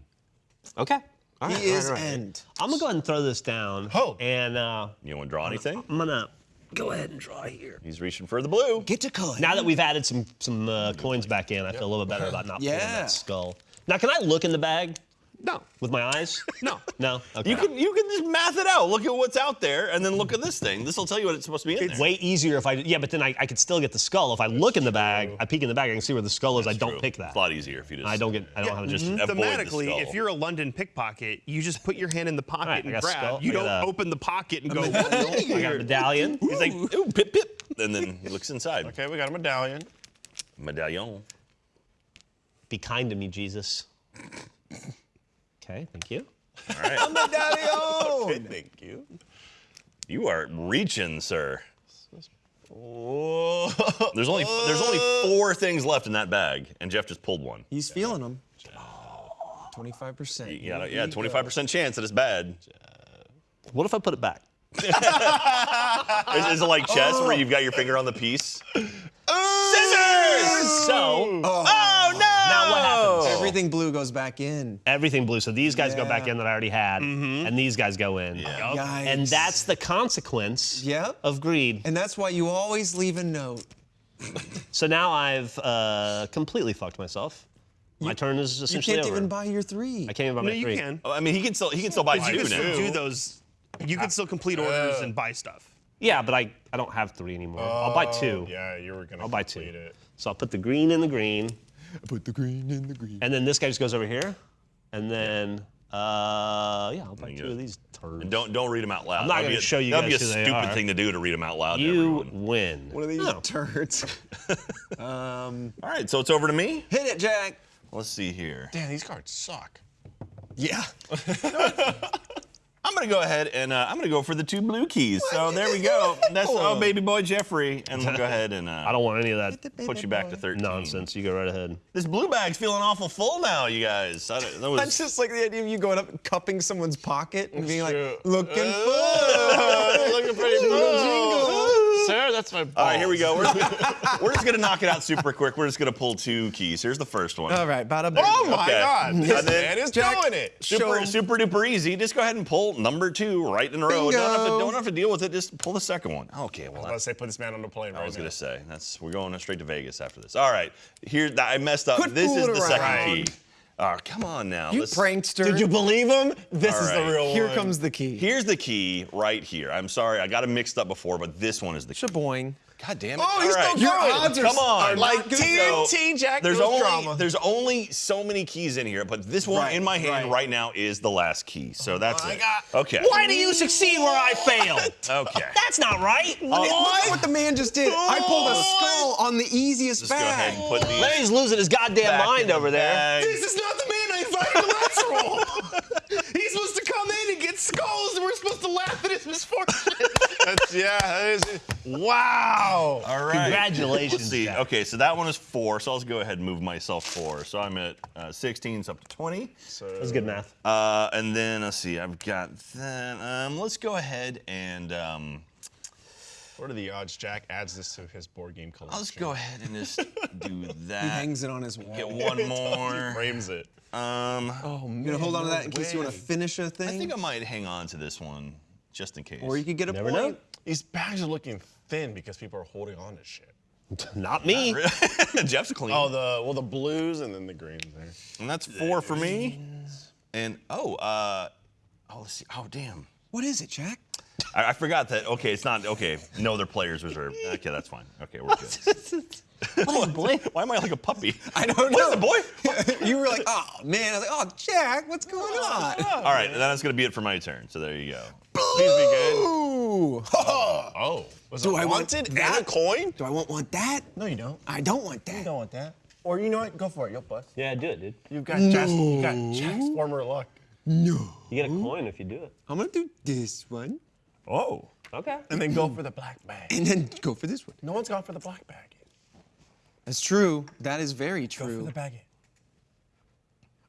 Speaker 4: Okay. All right,
Speaker 5: He
Speaker 4: all
Speaker 5: is
Speaker 4: right, all right.
Speaker 5: end.
Speaker 4: I'm gonna go ahead and throw this down.
Speaker 6: Oh.
Speaker 4: And uh,
Speaker 3: You want to draw anything?
Speaker 4: I'm gonna go ahead and draw here.
Speaker 3: He's reaching for the blue.
Speaker 5: Get to coin.
Speaker 4: Now that we've added some some uh, coins back in, I feel a little bit better about not pulling that skull. Now, can I look in the bag
Speaker 2: No.
Speaker 4: with my eyes?
Speaker 2: No.
Speaker 4: No. Okay.
Speaker 3: You can you can just math it out. Look at what's out there, and then look at this thing. This will tell you what it's supposed to be in
Speaker 4: It's
Speaker 3: there.
Speaker 4: way easier if I yeah, but then I, I could still get the skull if I look in the bag. I peek in the bag, I can see where the skull is. I don't
Speaker 3: True.
Speaker 4: pick that.
Speaker 3: It's a lot easier if you just.
Speaker 4: I don't get. I don't have
Speaker 3: just mm-hmm.
Speaker 4: just.
Speaker 3: avoid the
Speaker 2: Thematically, if you're a London pickpocket, you just put your hand in the pocket
Speaker 4: Right,
Speaker 2: and grab.
Speaker 4: skull,
Speaker 2: You don't
Speaker 4: a-
Speaker 2: open the pocket and go. [LAUGHS]
Speaker 4: I got a medallion.
Speaker 3: He's like, ooh, pip pip, and then he looks inside.
Speaker 6: Okay, we got a medallion.
Speaker 3: Medallion.
Speaker 4: Be kind to me, Jesus. [LAUGHS] Okay, thank you.
Speaker 3: All right.
Speaker 6: I'm a medallion. Thank you.
Speaker 3: you are reaching, sir.
Speaker 6: Oh.
Speaker 3: There's only there's only four things left in that bag, and Geoff just pulled one.
Speaker 5: He's feeling them. 25%.
Speaker 3: You got yeah, 25% chance that it's bad.
Speaker 4: What if I put it back? [LAUGHS]
Speaker 3: Is, is it like chess where you've got your finger on the piece? Scissors!
Speaker 4: So
Speaker 3: Oh no!
Speaker 4: now what happens?
Speaker 5: Everything blue goes back in.
Speaker 4: Everything blue. So these guys go back in that I already had, and these guys go in.
Speaker 5: Yikes.
Speaker 4: And that's the consequence
Speaker 5: Yep.
Speaker 4: of greed.
Speaker 5: And that's why you always leave a note. [LAUGHS]
Speaker 4: So now I've uh, completely fucked myself. My turn is essentially over.
Speaker 5: You
Speaker 4: essentially
Speaker 5: can't
Speaker 4: over.
Speaker 5: even buy your three.
Speaker 4: I can't even buy
Speaker 2: No,
Speaker 4: my
Speaker 2: you
Speaker 4: three.
Speaker 2: can.
Speaker 3: Oh, I mean, he can still he can still buy
Speaker 2: You
Speaker 3: two
Speaker 2: can
Speaker 3: now.
Speaker 2: still do those You can still complete orders and buy stuff.
Speaker 4: Yeah, but I, I don't have three anymore. I'll buy two.
Speaker 6: Oh, Yeah, you were gonna
Speaker 4: I'll buy two.
Speaker 6: it.
Speaker 4: So I'll put the green in the green,
Speaker 5: Put the green in the green.
Speaker 4: and then this guy just goes over here, and then uh, yeah, I'll buy two of these turds.
Speaker 3: And don't don't read them out loud.
Speaker 4: I'm not gonna show you
Speaker 3: That'd
Speaker 4: guys
Speaker 3: be a
Speaker 4: who
Speaker 3: stupid thing to do to read them out loud.
Speaker 4: You
Speaker 3: everyone.
Speaker 4: win.
Speaker 5: One of these
Speaker 4: No.
Speaker 5: turds. [LAUGHS]
Speaker 3: All right, so it's over to me.
Speaker 5: Hit it, Jack.
Speaker 3: Let's see here.
Speaker 6: Damn, these cards suck.
Speaker 5: Yeah. [LAUGHS]
Speaker 3: I'm gonna go ahead and uh, I'm gonna go for the two blue keys. So there we go. That's oh baby boy Geoffrey, and we'll go [LAUGHS] ahead and uh,
Speaker 4: I don't want any of that
Speaker 3: put you back to 13.
Speaker 4: nonsense. You go right ahead.
Speaker 3: This blue bag's feeling awful full now, you guys. I don't, that [LAUGHS] was,
Speaker 5: That's just like the idea of you going up and cupping someone's pocket and being
Speaker 6: true.
Speaker 5: like, looking
Speaker 6: Uh,
Speaker 5: full. [LAUGHS]
Speaker 6: looking pretty
Speaker 5: Jingle. [LAUGHS]
Speaker 6: Sir, that's my balls.
Speaker 3: All right, here we go. We're, [LAUGHS] we're just gonna knock it out super quick. We're just gonna pull two keys. Here's the first one.
Speaker 5: All right, bada bing.
Speaker 6: Oh my
Speaker 3: Okay.
Speaker 6: God, this
Speaker 3: then-
Speaker 6: man is
Speaker 5: Jack,
Speaker 6: doing it.
Speaker 5: show
Speaker 3: Super,
Speaker 5: 'em.
Speaker 3: super duper easy. Just go ahead and pull number two right in a row. Don't have, to, don't have to deal with it. Just pull the second one. Okay, well,
Speaker 6: I was about to say, put this man on the plane
Speaker 3: I
Speaker 6: right
Speaker 3: was gonna say that's we're going straight to Vegas after this. All right, here I messed up.
Speaker 5: Quit
Speaker 3: this is
Speaker 5: fooling
Speaker 3: the second key. Oh, come on now.
Speaker 5: You
Speaker 3: Let's-
Speaker 5: prankster.
Speaker 6: Did you believe him? This
Speaker 3: All
Speaker 6: is
Speaker 3: right.
Speaker 6: the real
Speaker 5: Here
Speaker 6: one.
Speaker 5: Here comes the key.
Speaker 3: Here's the key right here. I'm sorry, I got it mixed up before, but this one is the key.
Speaker 5: Shaboing.
Speaker 3: God damn it!
Speaker 6: Oh, he's
Speaker 3: right.
Speaker 6: still Your going.
Speaker 5: odds are
Speaker 3: Come on,
Speaker 5: are
Speaker 6: Like
Speaker 5: not good.
Speaker 6: TNT, Jack.
Speaker 3: There's only
Speaker 6: drama.
Speaker 3: there's only so many keys in here, but this one
Speaker 5: Right,
Speaker 3: in my hand
Speaker 5: right.
Speaker 3: right. now is the last key. So oh that's
Speaker 6: my
Speaker 3: it.
Speaker 6: God.
Speaker 3: Okay.
Speaker 4: Why do you succeed where I fail? [LAUGHS]
Speaker 3: Okay.
Speaker 4: That's not right.
Speaker 5: Uh, Look at what the man just did. I pulled a skull on the easiest
Speaker 3: Just go ahead and put these.
Speaker 4: Larry's losing his goddamn mind
Speaker 3: in the
Speaker 4: over there.
Speaker 3: bag.
Speaker 2: This is not the man I invited to Let's [LAUGHS] Roll. He's supposed to come in and get skulls, and we're supposed to laugh at his misfortune.
Speaker 6: That's, yeah, that is, wow.
Speaker 3: All right.
Speaker 4: Congratulations,
Speaker 3: Let's see.
Speaker 4: Jack.
Speaker 3: Okay, so that one is four. So I'll just go ahead and move myself four. So I'm at uh, 16, so up to 20.
Speaker 4: So, That's good math.
Speaker 3: Uh, and then let's see. I've got that. Um, let's go ahead and um,
Speaker 6: What are the odds Jack adds this to his board game collection?
Speaker 3: I'll just go ahead and just [LAUGHS] do that.
Speaker 5: He hangs it on his wall.
Speaker 3: Get one [LAUGHS] more.
Speaker 6: Frames it.
Speaker 3: Um,
Speaker 5: Oh, man. You're gonna hold on to that in case you want to finish a thing?
Speaker 3: I think I might hang on to this one just in case.
Speaker 5: or you could get a
Speaker 4: Never
Speaker 5: point.
Speaker 4: know.
Speaker 6: These bags are looking thin because people are holding on to shit. [LAUGHS]
Speaker 4: Not me. [LAUGHS]
Speaker 3: Geoff's clean.
Speaker 6: Oh, the well, the blues and then the greens there.
Speaker 3: and that's four for me. And oh, uh, oh, let's see. Oh, damn.
Speaker 5: What is it, Jack?
Speaker 3: I, I forgot that. Okay, it's not. Okay, no, they're players reserved. Okay, that's fine. Okay, we're good. [LAUGHS]
Speaker 4: Oh, boy.
Speaker 3: Why am I like a puppy?
Speaker 5: I don't
Speaker 3: What is
Speaker 5: know.
Speaker 3: it, boy?
Speaker 5: you were like, oh man. I was like, oh Jack, what's going on?
Speaker 3: All right, that's gonna be it for my turn. So there you go.
Speaker 6: Please be good. [LAUGHS] Oh, was
Speaker 5: Do I want
Speaker 6: wanted and a coin?
Speaker 5: Do I want want that?
Speaker 6: No, you don't.
Speaker 5: I don't want that.
Speaker 6: You don't want that. Or you know what? Go for it. You'll bust.
Speaker 4: Yeah, do it, dude.
Speaker 6: You've got Jack's, you got Jack's former luck.
Speaker 5: No.
Speaker 4: You get a coin if you do it.
Speaker 5: I'm gonna do this one
Speaker 6: Oh.
Speaker 4: Okay.
Speaker 6: And then go for the black bag.
Speaker 5: and then go for this one.
Speaker 6: No one's gone for the black bag yet.
Speaker 5: That's true. That is very true.
Speaker 6: Go
Speaker 5: true.
Speaker 6: for the bag yet.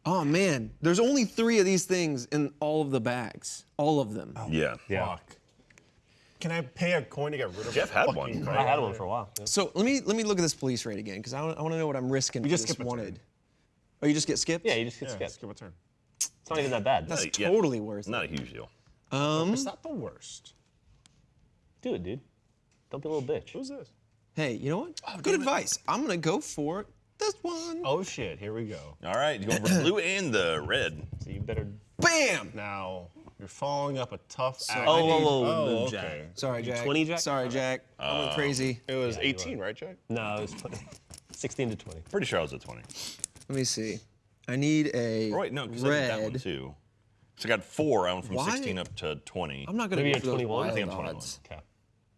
Speaker 5: Oh man, there's only three of these things in all of the bags. All of them.
Speaker 3: Yeah.
Speaker 4: Yeah.
Speaker 6: Fuck. Can I pay a coin to get rid of
Speaker 3: Geoff
Speaker 6: a
Speaker 3: had one.
Speaker 6: card?
Speaker 4: I had one for a while. yeah.
Speaker 5: So let me let me look at this police rate again because I want to know what I'm risking.
Speaker 6: You just
Speaker 5: this
Speaker 6: skip a turn.
Speaker 5: wanted. Oh, you just get skipped?
Speaker 4: Yeah, you just get
Speaker 6: Yeah,
Speaker 4: skipped.
Speaker 6: skip a turn.
Speaker 4: It's not even that bad.
Speaker 5: That's
Speaker 3: Yeah.
Speaker 5: totally worth it.
Speaker 3: Not a huge deal.
Speaker 5: Um,
Speaker 6: It's not the worst.
Speaker 4: Do it, dude. Don't be a little bitch.
Speaker 6: Who's this?
Speaker 5: hey, you know what? Good advice. I'm gonna go for this one.
Speaker 6: Oh shit, here we go.
Speaker 3: All right, you go for blue and the red.
Speaker 4: So you better.
Speaker 5: Bam!
Speaker 6: Now, you're following up a tough act.
Speaker 4: Oh, whoa, whoa,
Speaker 6: Oh,
Speaker 4: move,
Speaker 6: okay.
Speaker 4: Jack.
Speaker 5: Sorry, Jack.
Speaker 4: 20, Jack?
Speaker 5: Sorry, Jack. I went oh. crazy.
Speaker 6: It was 18, right, Jack?
Speaker 4: No, it was 20. 16 to 20.
Speaker 3: Pretty sure I was at 20.
Speaker 5: Let me see. I need a
Speaker 3: Oh, wait, no, because I did that one
Speaker 5: red.
Speaker 3: too. So I got four. I went from
Speaker 5: Why?
Speaker 3: 16 up to 20.
Speaker 5: I'm not gonna
Speaker 4: Maybe
Speaker 5: go
Speaker 4: you're
Speaker 5: for those
Speaker 4: 21? I
Speaker 5: wild
Speaker 3: think I'm 21.
Speaker 5: odds.
Speaker 4: Okay.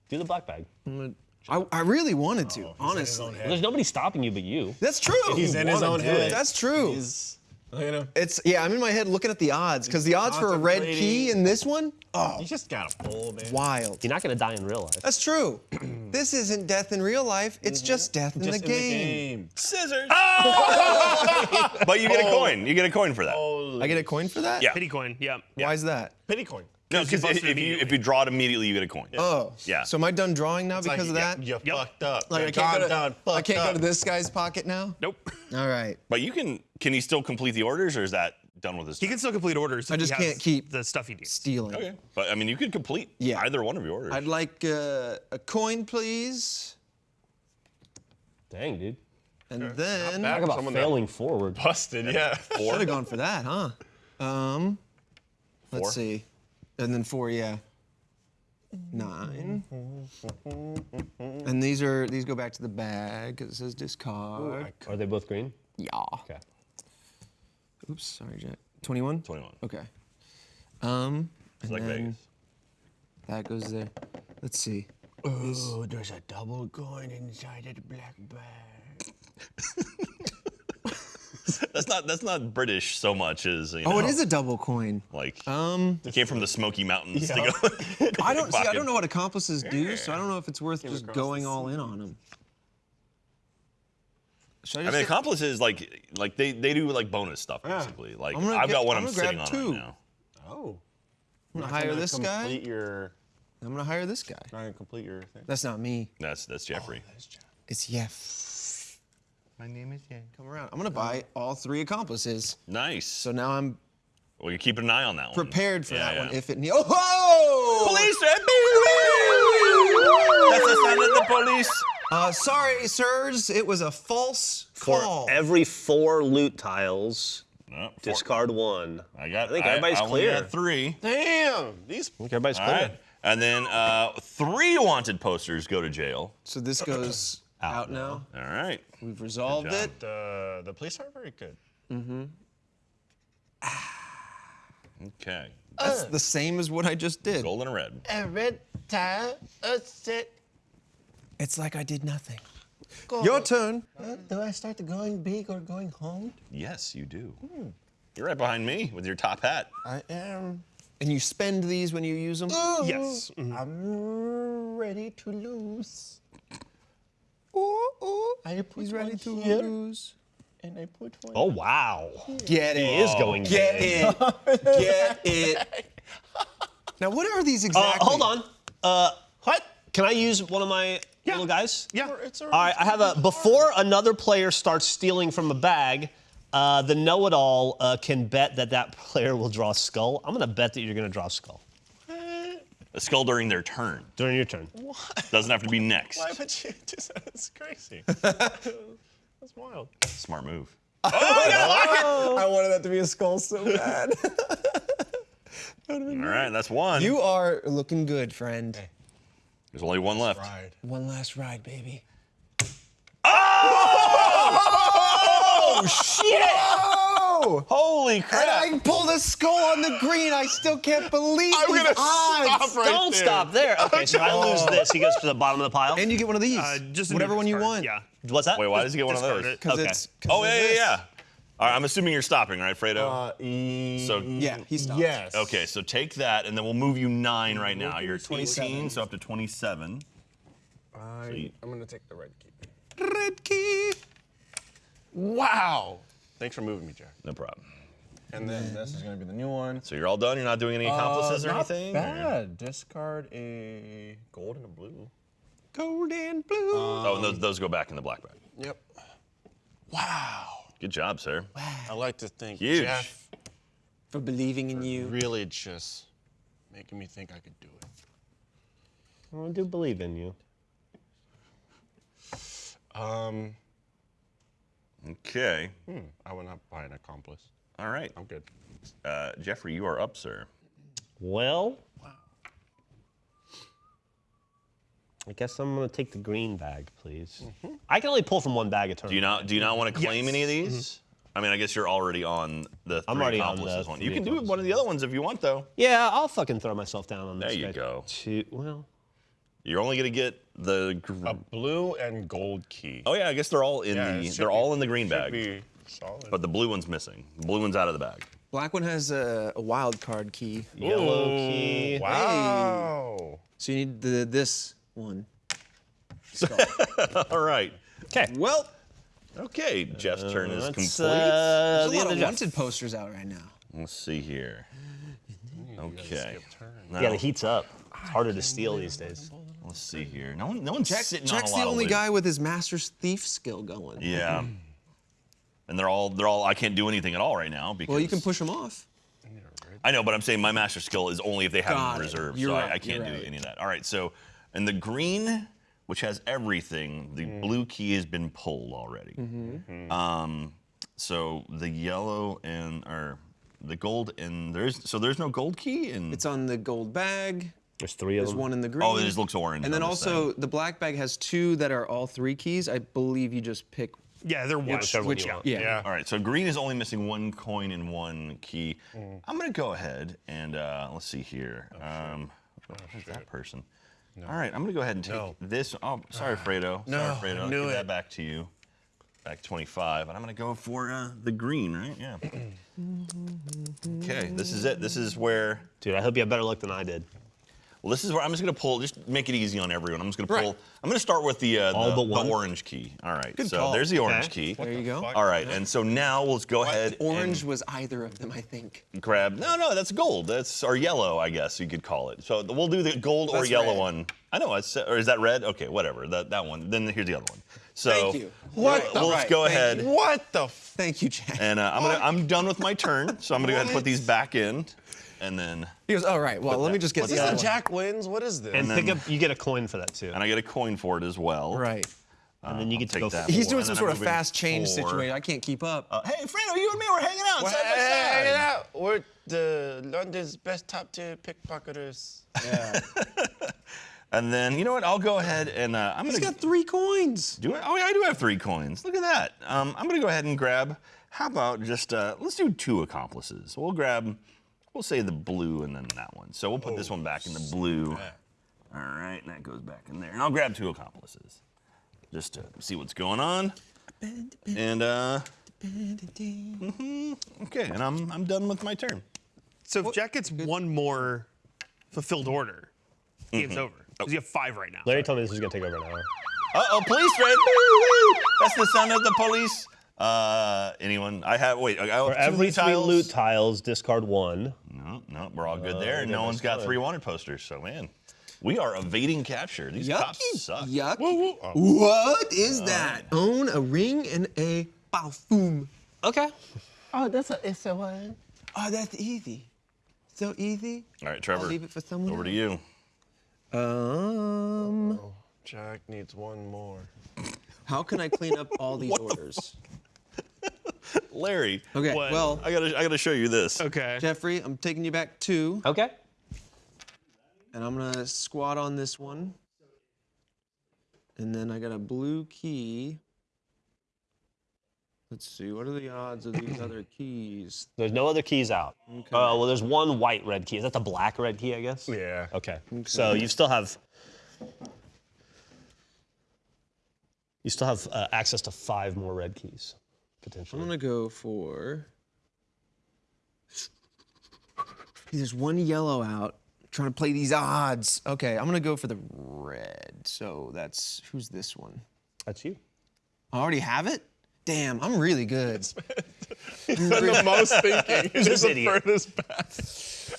Speaker 4: Do the black bag.
Speaker 5: I'm gonna- I, I really wanted to, oh,
Speaker 6: his
Speaker 5: honestly.
Speaker 4: Well, there's nobody stopping you but you.
Speaker 5: That's true.
Speaker 6: He's in his own head.
Speaker 4: it.
Speaker 5: That's true.
Speaker 6: He's, look at him.
Speaker 5: It's yeah. I'm in my head looking at the odds because the odds for a red key in this one, oh,
Speaker 6: You just got a pull, man.
Speaker 5: wild.
Speaker 4: You're not going to die in real life.
Speaker 5: That's true. [CLEARS THROAT] this isn't death in real life. It's mm-hmm. just death in,
Speaker 6: Just
Speaker 5: the, game.
Speaker 6: game.
Speaker 3: Scissors. Oh! [LAUGHS] but you get a coin. You get a coin for that.
Speaker 5: I get a coin for that.
Speaker 3: Yeah.
Speaker 2: Pity coin, yeah.
Speaker 5: Why is that?
Speaker 6: Pity coin.
Speaker 3: No,
Speaker 2: Because you
Speaker 3: because
Speaker 2: busted
Speaker 3: if you if you draw it immediately, you get a coin.
Speaker 5: Oh.
Speaker 3: Yeah.
Speaker 5: So am I done drawing now
Speaker 6: It's like,
Speaker 5: because of that?
Speaker 6: You
Speaker 2: Yep.
Speaker 6: fucked up.
Speaker 5: Like I can't, go to,
Speaker 6: done,
Speaker 5: I can't go to this guy's pocket now.
Speaker 2: Nope. [LAUGHS]
Speaker 5: All right.
Speaker 3: But you can. Can he still complete the orders, or is that done with his?
Speaker 2: He can still complete orders.
Speaker 5: I just can't keep
Speaker 2: the stuff he needs.
Speaker 5: Stealing.
Speaker 3: Okay. But I mean, you could complete
Speaker 5: Yeah.
Speaker 3: either one of your orders.
Speaker 5: I'd like uh, a coin, please.
Speaker 4: Dang, dude.
Speaker 5: And then
Speaker 6: bad.
Speaker 4: Talk about
Speaker 6: Someone that-
Speaker 4: failing forward.
Speaker 6: Busted, yeah.
Speaker 5: should have gone for that, huh? Um,
Speaker 3: Four.
Speaker 5: let's see. And then four, yeah. Nine. And these are these go back to the bag because it says discard.
Speaker 4: Are they both green?
Speaker 5: yeah.
Speaker 4: Okay.
Speaker 5: Oops, sorry, Jack. 21?
Speaker 3: 21.
Speaker 5: Okay. Um,
Speaker 3: It's
Speaker 5: and
Speaker 3: like
Speaker 5: then
Speaker 3: Vegas.
Speaker 5: that goes there. Let's see.
Speaker 6: Oh, there's a double coin inside that black bag. [LAUGHS] [LAUGHS]
Speaker 3: That's not that's not British so much as you
Speaker 5: Oh, it is a double coin.
Speaker 3: like
Speaker 5: Um,
Speaker 3: it came from the Smoky Mountains to go. [LAUGHS] [LAUGHS]
Speaker 5: I don't see. I don't know what accomplices do, so I don't know if it's worth just going all in on them. Should I
Speaker 3: I mean,
Speaker 5: get-
Speaker 3: accomplices like like they they do like bonus stuff
Speaker 6: Yeah.
Speaker 3: basically. Like
Speaker 5: I'm gonna
Speaker 3: I've
Speaker 5: get-
Speaker 3: got one
Speaker 5: I'm
Speaker 3: I'm, sitting on
Speaker 5: two.
Speaker 3: right now.
Speaker 6: Oh.
Speaker 5: I'm gonna hire
Speaker 6: gonna
Speaker 5: this guy.
Speaker 6: Complete your.
Speaker 5: I'm gonna hire this guy.
Speaker 6: Not gonna complete your thing.
Speaker 5: That's not me.
Speaker 3: That's that's Geoffrey.
Speaker 5: It's Yef.
Speaker 3: My name is Jay.
Speaker 5: Come around. I'm gonna buy all three accomplices.
Speaker 3: Nice.
Speaker 5: So now I'm
Speaker 3: well, you're keeping an eye on that one.
Speaker 5: prepared for
Speaker 3: Yeah,
Speaker 5: that
Speaker 3: yeah.
Speaker 5: one if it needs. Oh! ho!
Speaker 3: Police! That's the sound of the police.
Speaker 5: Uh, sorry, sirs. It was a false
Speaker 4: For
Speaker 5: call.
Speaker 4: every four loot tiles,
Speaker 3: No,
Speaker 4: discard one.
Speaker 3: I got.
Speaker 4: I think everybody's
Speaker 3: I only
Speaker 4: clear.
Speaker 3: got three.
Speaker 6: Damn. These.
Speaker 4: I think everybody's
Speaker 3: All
Speaker 4: clear.
Speaker 3: right. And then uh, three wanted posters go to jail.
Speaker 5: so this goes out, now.
Speaker 3: All right.
Speaker 5: We've resolved it.
Speaker 6: The the police aren't very good. Mm-hmm. [SIGHS]
Speaker 3: okay.
Speaker 5: That's the same as what I just did.
Speaker 3: Gold and a red.
Speaker 6: Every time I sit.
Speaker 5: It's like I did nothing. Your turn.
Speaker 6: Do I start going big or going home?
Speaker 3: Yes, you do. You're right behind me with your top hat.
Speaker 6: I am.
Speaker 5: And you spend these when you use them.
Speaker 2: Yes. mhm.
Speaker 6: I'm ready to lose.
Speaker 5: Ooh, ooh.
Speaker 6: I put
Speaker 5: He's ready to
Speaker 6: here,
Speaker 5: lose.
Speaker 6: and I put one.
Speaker 4: Oh wow.
Speaker 5: Get it.
Speaker 4: He is going
Speaker 5: Get
Speaker 4: big.
Speaker 5: it. [LAUGHS] Get it. Now, what are these
Speaker 4: Uh,
Speaker 5: exactly?
Speaker 4: hold on. Uh, what? Can I use one of my little guys?
Speaker 2: Yeah.
Speaker 6: It's
Speaker 4: All right, I have a. Before another player starts stealing from a bag, uh, the know-it-all uh, can bet that that player will draw a skull. I'm gonna bet that you're gonna draw a skull
Speaker 3: A skull during their turn.
Speaker 4: during your turn. What?
Speaker 3: Doesn't have to be next.
Speaker 6: Why would you do that? It's crazy. [LAUGHS] That's wild.
Speaker 3: Smart move.
Speaker 5: Oh, oh, I wanted that to be a skull so bad. [LAUGHS]
Speaker 3: All right, that's one.
Speaker 5: you are looking good, friend.
Speaker 3: There's only one left.
Speaker 6: Ride.
Speaker 5: One last ride, baby.
Speaker 3: Oh, [LAUGHS] oh shit!
Speaker 5: Oh!
Speaker 3: Holy
Speaker 5: And
Speaker 3: crap!
Speaker 5: I pulled a skull on the green. I still can't believe
Speaker 6: I'm
Speaker 5: these
Speaker 6: gonna
Speaker 5: odds.
Speaker 6: stop right
Speaker 4: Don't
Speaker 6: there.
Speaker 4: stop there. [LAUGHS] Okay, so I lose this. He goes to the bottom of the pile.
Speaker 5: And you get one of these.
Speaker 2: Uh, just
Speaker 5: whatever one you want.
Speaker 2: Yeah.
Speaker 4: What's that?
Speaker 3: Wait, why does he get one of
Speaker 2: Discard
Speaker 3: those?
Speaker 5: Because
Speaker 4: Okay.
Speaker 5: it's. 'cause
Speaker 3: Oh yeah, yeah, yeah. All right, I'm assuming you're stopping, right, Fredo?
Speaker 6: Uh, e-
Speaker 3: So-
Speaker 5: Yeah, he stopped.
Speaker 6: Yes.
Speaker 3: okay, so take that, and then we'll move you nine right now. You're
Speaker 5: 27.
Speaker 3: 18, so up to 27.
Speaker 6: I,
Speaker 3: you-
Speaker 6: I'm gonna take the red key.
Speaker 5: Red key.
Speaker 6: Wow. Thanks for moving me, Jack.
Speaker 3: No problem.
Speaker 6: And then this is gonna be the new one.
Speaker 3: So you're all done. You're not doing any accomplices
Speaker 6: Uh,
Speaker 3: or
Speaker 6: not
Speaker 3: anything. or-
Speaker 6: Bad. Discard a gold and a blue.
Speaker 5: Gold and blue.
Speaker 3: Oh, and those, those go back in the black bag.
Speaker 6: Yep. Wow.
Speaker 3: Good job, sir. Wow.
Speaker 6: I like to thank
Speaker 3: Huge.
Speaker 6: Geoff
Speaker 5: for believing in you.
Speaker 6: really just making me think I could do it.
Speaker 4: I do believe in you.
Speaker 6: Um,
Speaker 3: Okay.
Speaker 6: hmm, I will not buy an accomplice.
Speaker 3: All right.
Speaker 6: I'm good.
Speaker 3: Uh, Geoffrey, you are up, sir.
Speaker 4: Well, I guess I'm gonna take the green bag, please. I can only pull from one bag at a time.
Speaker 3: Do you not do you not want to claim
Speaker 2: Yes.
Speaker 3: any of these? I mean, I guess you're already on the three
Speaker 4: I'm already on
Speaker 3: accomplices
Speaker 4: the
Speaker 3: one. You can do one of the other ones if you want, though.
Speaker 4: Yeah, I'll fucking throw myself down on this.
Speaker 3: There you
Speaker 4: guy.
Speaker 3: go.
Speaker 4: Two, well,
Speaker 3: You're only gonna get the. Gr-
Speaker 6: A blue and gold key.
Speaker 3: oh yeah, I guess they're all in
Speaker 6: Yeah,
Speaker 3: the. They're
Speaker 6: be-
Speaker 3: all in the green bag,
Speaker 6: be solid.
Speaker 3: but the blue one's missing. The blue one's out of the bag.
Speaker 5: Black one has a, a wild card key.
Speaker 4: yellow key.
Speaker 6: wow.
Speaker 5: So you need the this one. [LAUGHS]
Speaker 3: all right.
Speaker 4: Okay.
Speaker 5: Well,
Speaker 3: Okay, Jeff's turn is complete.
Speaker 4: uh,
Speaker 5: there's a
Speaker 4: the
Speaker 5: lot of
Speaker 4: Jeff.
Speaker 5: wanted posters out right now.
Speaker 3: Let's see here. Okay. Now,
Speaker 4: Yeah, the heat's up. It's harder to steal these days.
Speaker 3: let's see here. No one, no one's sitting
Speaker 5: Jack's
Speaker 3: on a
Speaker 5: the only
Speaker 3: of loot.
Speaker 5: guy with his master's thief skill going.
Speaker 3: Yeah. [LAUGHS] And they're all they're all I can't do anything at all right now because
Speaker 5: Well, you can push them off.
Speaker 3: I know, but I'm saying my master skill is only if they have
Speaker 5: Got
Speaker 3: it in reserve, so
Speaker 5: right,
Speaker 3: I, I can't
Speaker 5: you're
Speaker 3: do
Speaker 5: right.
Speaker 3: any of that. All right, so and the green, which has everything, the
Speaker 5: Mm.
Speaker 3: blue key has been pulled already.
Speaker 5: Mm-hmm.
Speaker 3: Um, so the yellow and or the gold and there's so there's no gold key and
Speaker 5: It's on the gold bag.
Speaker 4: There's three of them.
Speaker 5: There's one in the green.
Speaker 3: oh it just looks orange.
Speaker 5: And then also
Speaker 3: thing.
Speaker 5: the black bag has two that are all three keys. I believe you just pick.
Speaker 2: Yeah, they're white.
Speaker 4: whichever one
Speaker 5: which-
Speaker 4: you want.
Speaker 5: yeah.
Speaker 3: All right, so green is only missing one coin and one key.
Speaker 5: Mm.
Speaker 3: I'm gonna go ahead and uh, let's see here.
Speaker 5: Oh,
Speaker 3: um, who's that person? All right, I'm gonna go ahead and take
Speaker 6: No.
Speaker 3: this. Oh, sorry, Fredo.
Speaker 6: No,
Speaker 3: sorry, Fredo.
Speaker 6: I knew
Speaker 3: Give
Speaker 6: it.
Speaker 3: that back to you. Back 25, and I'm gonna go for uh, the green, right? Yeah. [CLEARS THROAT] okay, this is it. This is where.
Speaker 4: Dude, I hope you have better luck than I did.
Speaker 3: Well, this is where I'm just gonna pull. Just make it easy on everyone. I'm just gonna pull.
Speaker 5: Right.
Speaker 3: I'm gonna start with the uh,
Speaker 4: All
Speaker 3: the,
Speaker 4: but
Speaker 3: the orange key. All right. so
Speaker 6: call.
Speaker 3: there's the orange
Speaker 4: Okay.
Speaker 3: key.
Speaker 5: There you go.
Speaker 3: All right, and so now let's go ahead.
Speaker 5: Orange
Speaker 3: and-
Speaker 5: was either of them, I think.
Speaker 3: grab. No, no, that's gold. That's or yellow, I guess you could call it. So we'll do the gold or yellow
Speaker 5: red.
Speaker 3: one. I know. It's, or is that red? Okay, whatever. That that one. Then here's the other one. So
Speaker 5: Thank you.
Speaker 6: What
Speaker 5: Right,
Speaker 6: the-
Speaker 3: well, let's
Speaker 5: right,
Speaker 3: go
Speaker 5: thank
Speaker 3: ahead.
Speaker 5: you.
Speaker 6: What the? F-
Speaker 5: Thank you, Jack.
Speaker 3: And uh, I'm gonna. I'm done with my turn. So I'm gonna go ahead and put these back in, and then
Speaker 5: He goes, all right, well, let me just get
Speaker 3: What's
Speaker 5: the
Speaker 6: this
Speaker 5: other
Speaker 6: is
Speaker 5: one.
Speaker 6: Jack wins. What is this?
Speaker 4: And,
Speaker 3: then-
Speaker 4: pick up, you get a coin for that too.
Speaker 3: and I get a coin for it as well.
Speaker 5: Right.
Speaker 4: and then you
Speaker 3: I'll
Speaker 4: get to
Speaker 3: take
Speaker 4: go
Speaker 3: that.
Speaker 5: He's doing some sort
Speaker 3: I'm
Speaker 5: of fast change
Speaker 3: four.
Speaker 5: situation. I can't keep up.
Speaker 3: Uh, hey, Fredo, you and me were hanging out
Speaker 6: Well,
Speaker 3: side by side.
Speaker 6: hanging out. We're the London's best top tier pickpocketers.
Speaker 5: yeah. [LAUGHS]
Speaker 3: And then you know what? I'll go ahead and uh, I'm
Speaker 5: He's
Speaker 3: gonna He's
Speaker 5: got three coins.
Speaker 3: Do I? Oh, yeah, I do have three coins. Look at that. Um, I'm gonna go ahead and grab. How about just uh, let's do two accomplices. We'll grab. We'll say the blue and then that one. So we'll put this one back in the blue. All right, and that goes back in there. And I'll grab two accomplices, just to see what's going on. And uh, mhm, okay, and I'm I'm done with my turn.
Speaker 2: So if Jack gets one more fulfilled order, game's over. Because you have five right now.
Speaker 4: Larry told me this was gonna take over an hour.
Speaker 3: Uh oh, police red. Woo-woo. That's the sound of the police. Uh, anyone? I have. Wait, I have
Speaker 4: For
Speaker 3: two
Speaker 4: every
Speaker 3: loot
Speaker 4: three
Speaker 3: tiles.
Speaker 4: loot tiles, discard one.
Speaker 3: No, no, we're all good there. and no one's got
Speaker 4: fine.
Speaker 3: three wanted posters. So man, we are evading capture. These cops
Speaker 5: Yucky.
Speaker 3: suck.
Speaker 5: Yuck.
Speaker 3: Oh.
Speaker 5: What is that? Own a ring and a parfum.
Speaker 4: Okay.
Speaker 6: Oh, that's a it's a one.
Speaker 5: Oh, that's easy. So easy.
Speaker 3: All right, Trevor.
Speaker 5: I'll leave it for someone
Speaker 3: Over to you.
Speaker 5: Um,
Speaker 6: Jack needs one more.
Speaker 5: how can I clean up all these [LAUGHS] orders? [LAUGHS]
Speaker 3: Larry.
Speaker 5: Okay,
Speaker 2: What?
Speaker 5: well,
Speaker 3: I gotta, I gotta show you this.
Speaker 2: Okay.
Speaker 5: Geoffrey, I'm taking you back two,
Speaker 4: Okay.
Speaker 5: and I'm gonna squat on this one. And then I got a blue key. Let's see, what are the odds of these other keys?
Speaker 4: There's no other keys out. Okay. Uh, well, there's one white red key. Is that the black red key, I guess?
Speaker 6: Yeah.
Speaker 4: Okay. So you still have you still have uh, access to five more red keys potentially.
Speaker 5: I'm gonna go for. There's one yellow out. trying to play these odds. Okay, I'm gonna go for the red. So that's who's this one?
Speaker 4: That's you.
Speaker 5: I already have it. Damn, I'm really good.
Speaker 6: the most thinking. He's
Speaker 4: This
Speaker 6: the
Speaker 4: idiot.
Speaker 6: furthest back.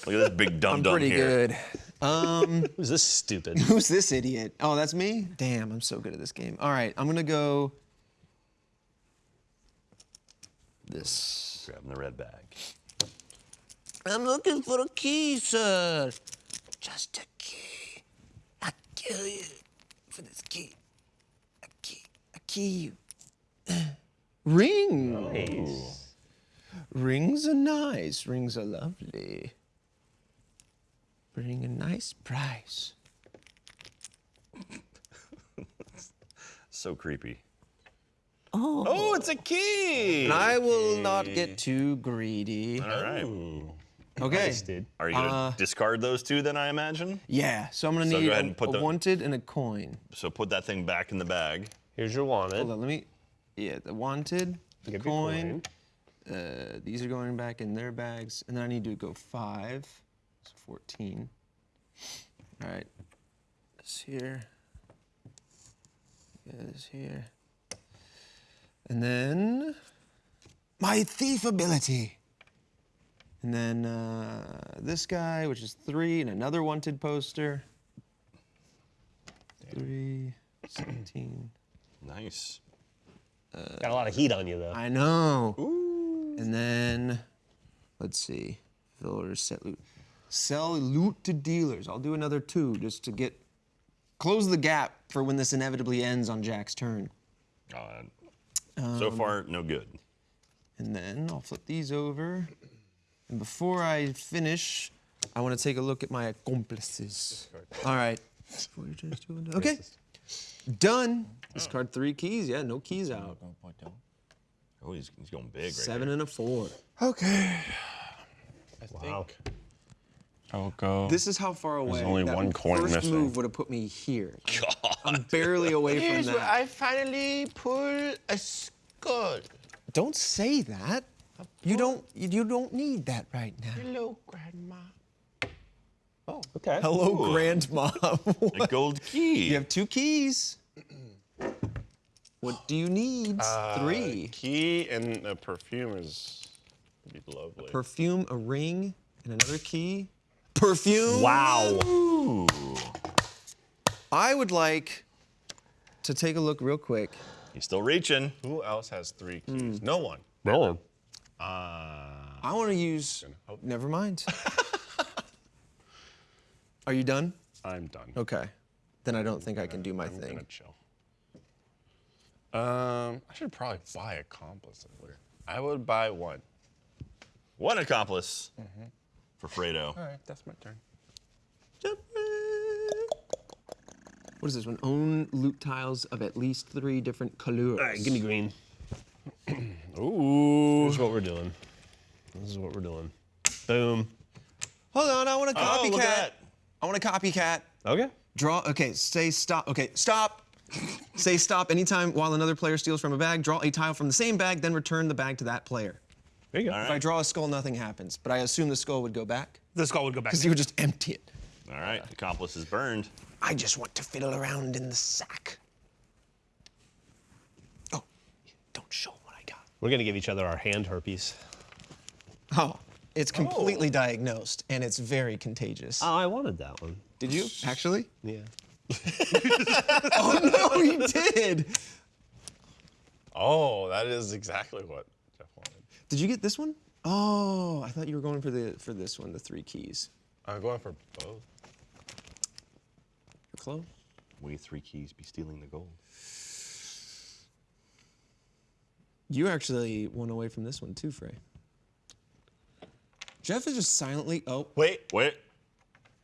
Speaker 3: Look at this big dumb dumb here.
Speaker 5: I'm
Speaker 3: dumb
Speaker 5: pretty
Speaker 3: here.
Speaker 5: good. Um, [LAUGHS]
Speaker 4: Who's this stupid?
Speaker 5: who's this idiot? Oh, that's me. Damn, I'm so good at this game. All right, I'm gonna go. This.
Speaker 3: Grabbing the red bag.
Speaker 5: I'm looking for a key, sir. Just a key. I'll kill you for this key. A key. A key. Rings. Oh. Rings are nice. Rings are lovely. Bring a nice price. [LAUGHS]
Speaker 3: So creepy.
Speaker 5: Oh.
Speaker 3: Oh, it's a key.
Speaker 5: And I will not get too greedy.
Speaker 3: All right.
Speaker 5: Okay.
Speaker 4: Nice, dude.
Speaker 3: Are you gonna
Speaker 5: Uh,
Speaker 3: discard those two then? I imagine.
Speaker 5: Yeah, so I'm gonna
Speaker 3: So go
Speaker 5: need
Speaker 3: ahead
Speaker 5: a,
Speaker 3: and put
Speaker 5: a
Speaker 3: the-
Speaker 5: wanted and a coin.
Speaker 3: So put that thing back in the bag.
Speaker 4: Here's your wanted.
Speaker 5: Hold on, let me. Yeah, the wanted, the
Speaker 4: Give your
Speaker 5: coin. Uh, these are going back in their bags, and then I need to go five. So 14. All right. This here. This here. And then my thief ability. And then uh, this guy, which is three, and another wanted poster. Three, 17.
Speaker 3: Nice.
Speaker 4: Got a lot of heat on you though.
Speaker 5: I know. Ooh. And then, let's see. Fillers, set loot. Sell loot to dealers. I'll do another two just to get close the gap for when this inevitably ends on Jack's turn.
Speaker 3: Uh, so um, far, no good.
Speaker 5: And then I'll flip these over. And before I finish, I want to take a look at my accomplices. All right. Okay. Done. Discard three keys. Yeah, no keys out.
Speaker 3: Oh, he's, he's going big right
Speaker 5: Seven and a four.
Speaker 6: Okay. I
Speaker 4: Wow.
Speaker 6: think I'll go.
Speaker 5: This is how far away.
Speaker 6: There's only
Speaker 5: that
Speaker 6: one coin
Speaker 5: first
Speaker 6: missing.
Speaker 5: move would have put me here. [LAUGHS] I'm barely away from
Speaker 6: Here's where
Speaker 5: that.
Speaker 6: I finally pull a skull.
Speaker 5: Don't say that. You don't. You don't need that right now.
Speaker 6: Hello, Grandma.
Speaker 4: Oh, okay.
Speaker 5: Hello, Grandma. [LAUGHS]
Speaker 3: A gold key.
Speaker 5: you have two keys. What do you need? Uh, Three.
Speaker 6: Key and a perfume is be lovely.
Speaker 5: Perfume, a ring, and another key. Perfume.
Speaker 4: Wow.
Speaker 5: I would like to take a look real quick.
Speaker 3: He's still reaching.
Speaker 6: Who else has three keys? No one.
Speaker 4: Really?
Speaker 5: I want to use. Never mind. [LAUGHS] Are you done?
Speaker 6: I'm done.
Speaker 5: Okay. Then I don't think I can do my
Speaker 6: I'm gonna
Speaker 5: thing.
Speaker 6: chill. Um, I should probably buy accomplice. I would buy one.
Speaker 3: One accomplice for Fredo.
Speaker 6: All right, that's my turn.
Speaker 5: What is this one? Own loot tiles of at least three different colors.
Speaker 4: All right, give me green. [CLEARS THROAT]
Speaker 6: Ooh.
Speaker 4: This is what we're doing. This is what we're doing. Boom.
Speaker 5: Hold on, I want a copycat.
Speaker 3: Oh, look at that.
Speaker 5: I want a copycat.
Speaker 4: Okay.
Speaker 5: Draw. Okay, say stop. Okay, stop. say stop anytime while another player steals from a bag. Draw a tile from the same bag, then return the bag to that player.
Speaker 4: There you go.
Speaker 5: If I draw a skull, nothing happens. But I assume the skull would go back
Speaker 2: The skull would go back.
Speaker 5: because you would just empty it.
Speaker 3: All right, accomplice is burned.
Speaker 5: I just want to fiddle around in the sack. Oh, don't show 'em what I got.
Speaker 4: We're gonna give each other our hand herpes.
Speaker 5: Oh, it's oh. completely diagnosed and it's very contagious.
Speaker 4: Oh, I wanted that one.
Speaker 5: Did you actually?
Speaker 4: Yeah. [LAUGHS]
Speaker 5: oh no, he did.
Speaker 6: Oh, that is exactly what Geoff wanted.
Speaker 5: Did you get this one? Oh, I thought you were going for the for this one, the three keys.
Speaker 6: I'm going for both.
Speaker 5: You're close.
Speaker 3: We three keys be stealing the gold.
Speaker 5: You actually one away from this one too, Frey. Geoff is just silently. Oh,
Speaker 6: Wait,
Speaker 3: Wait.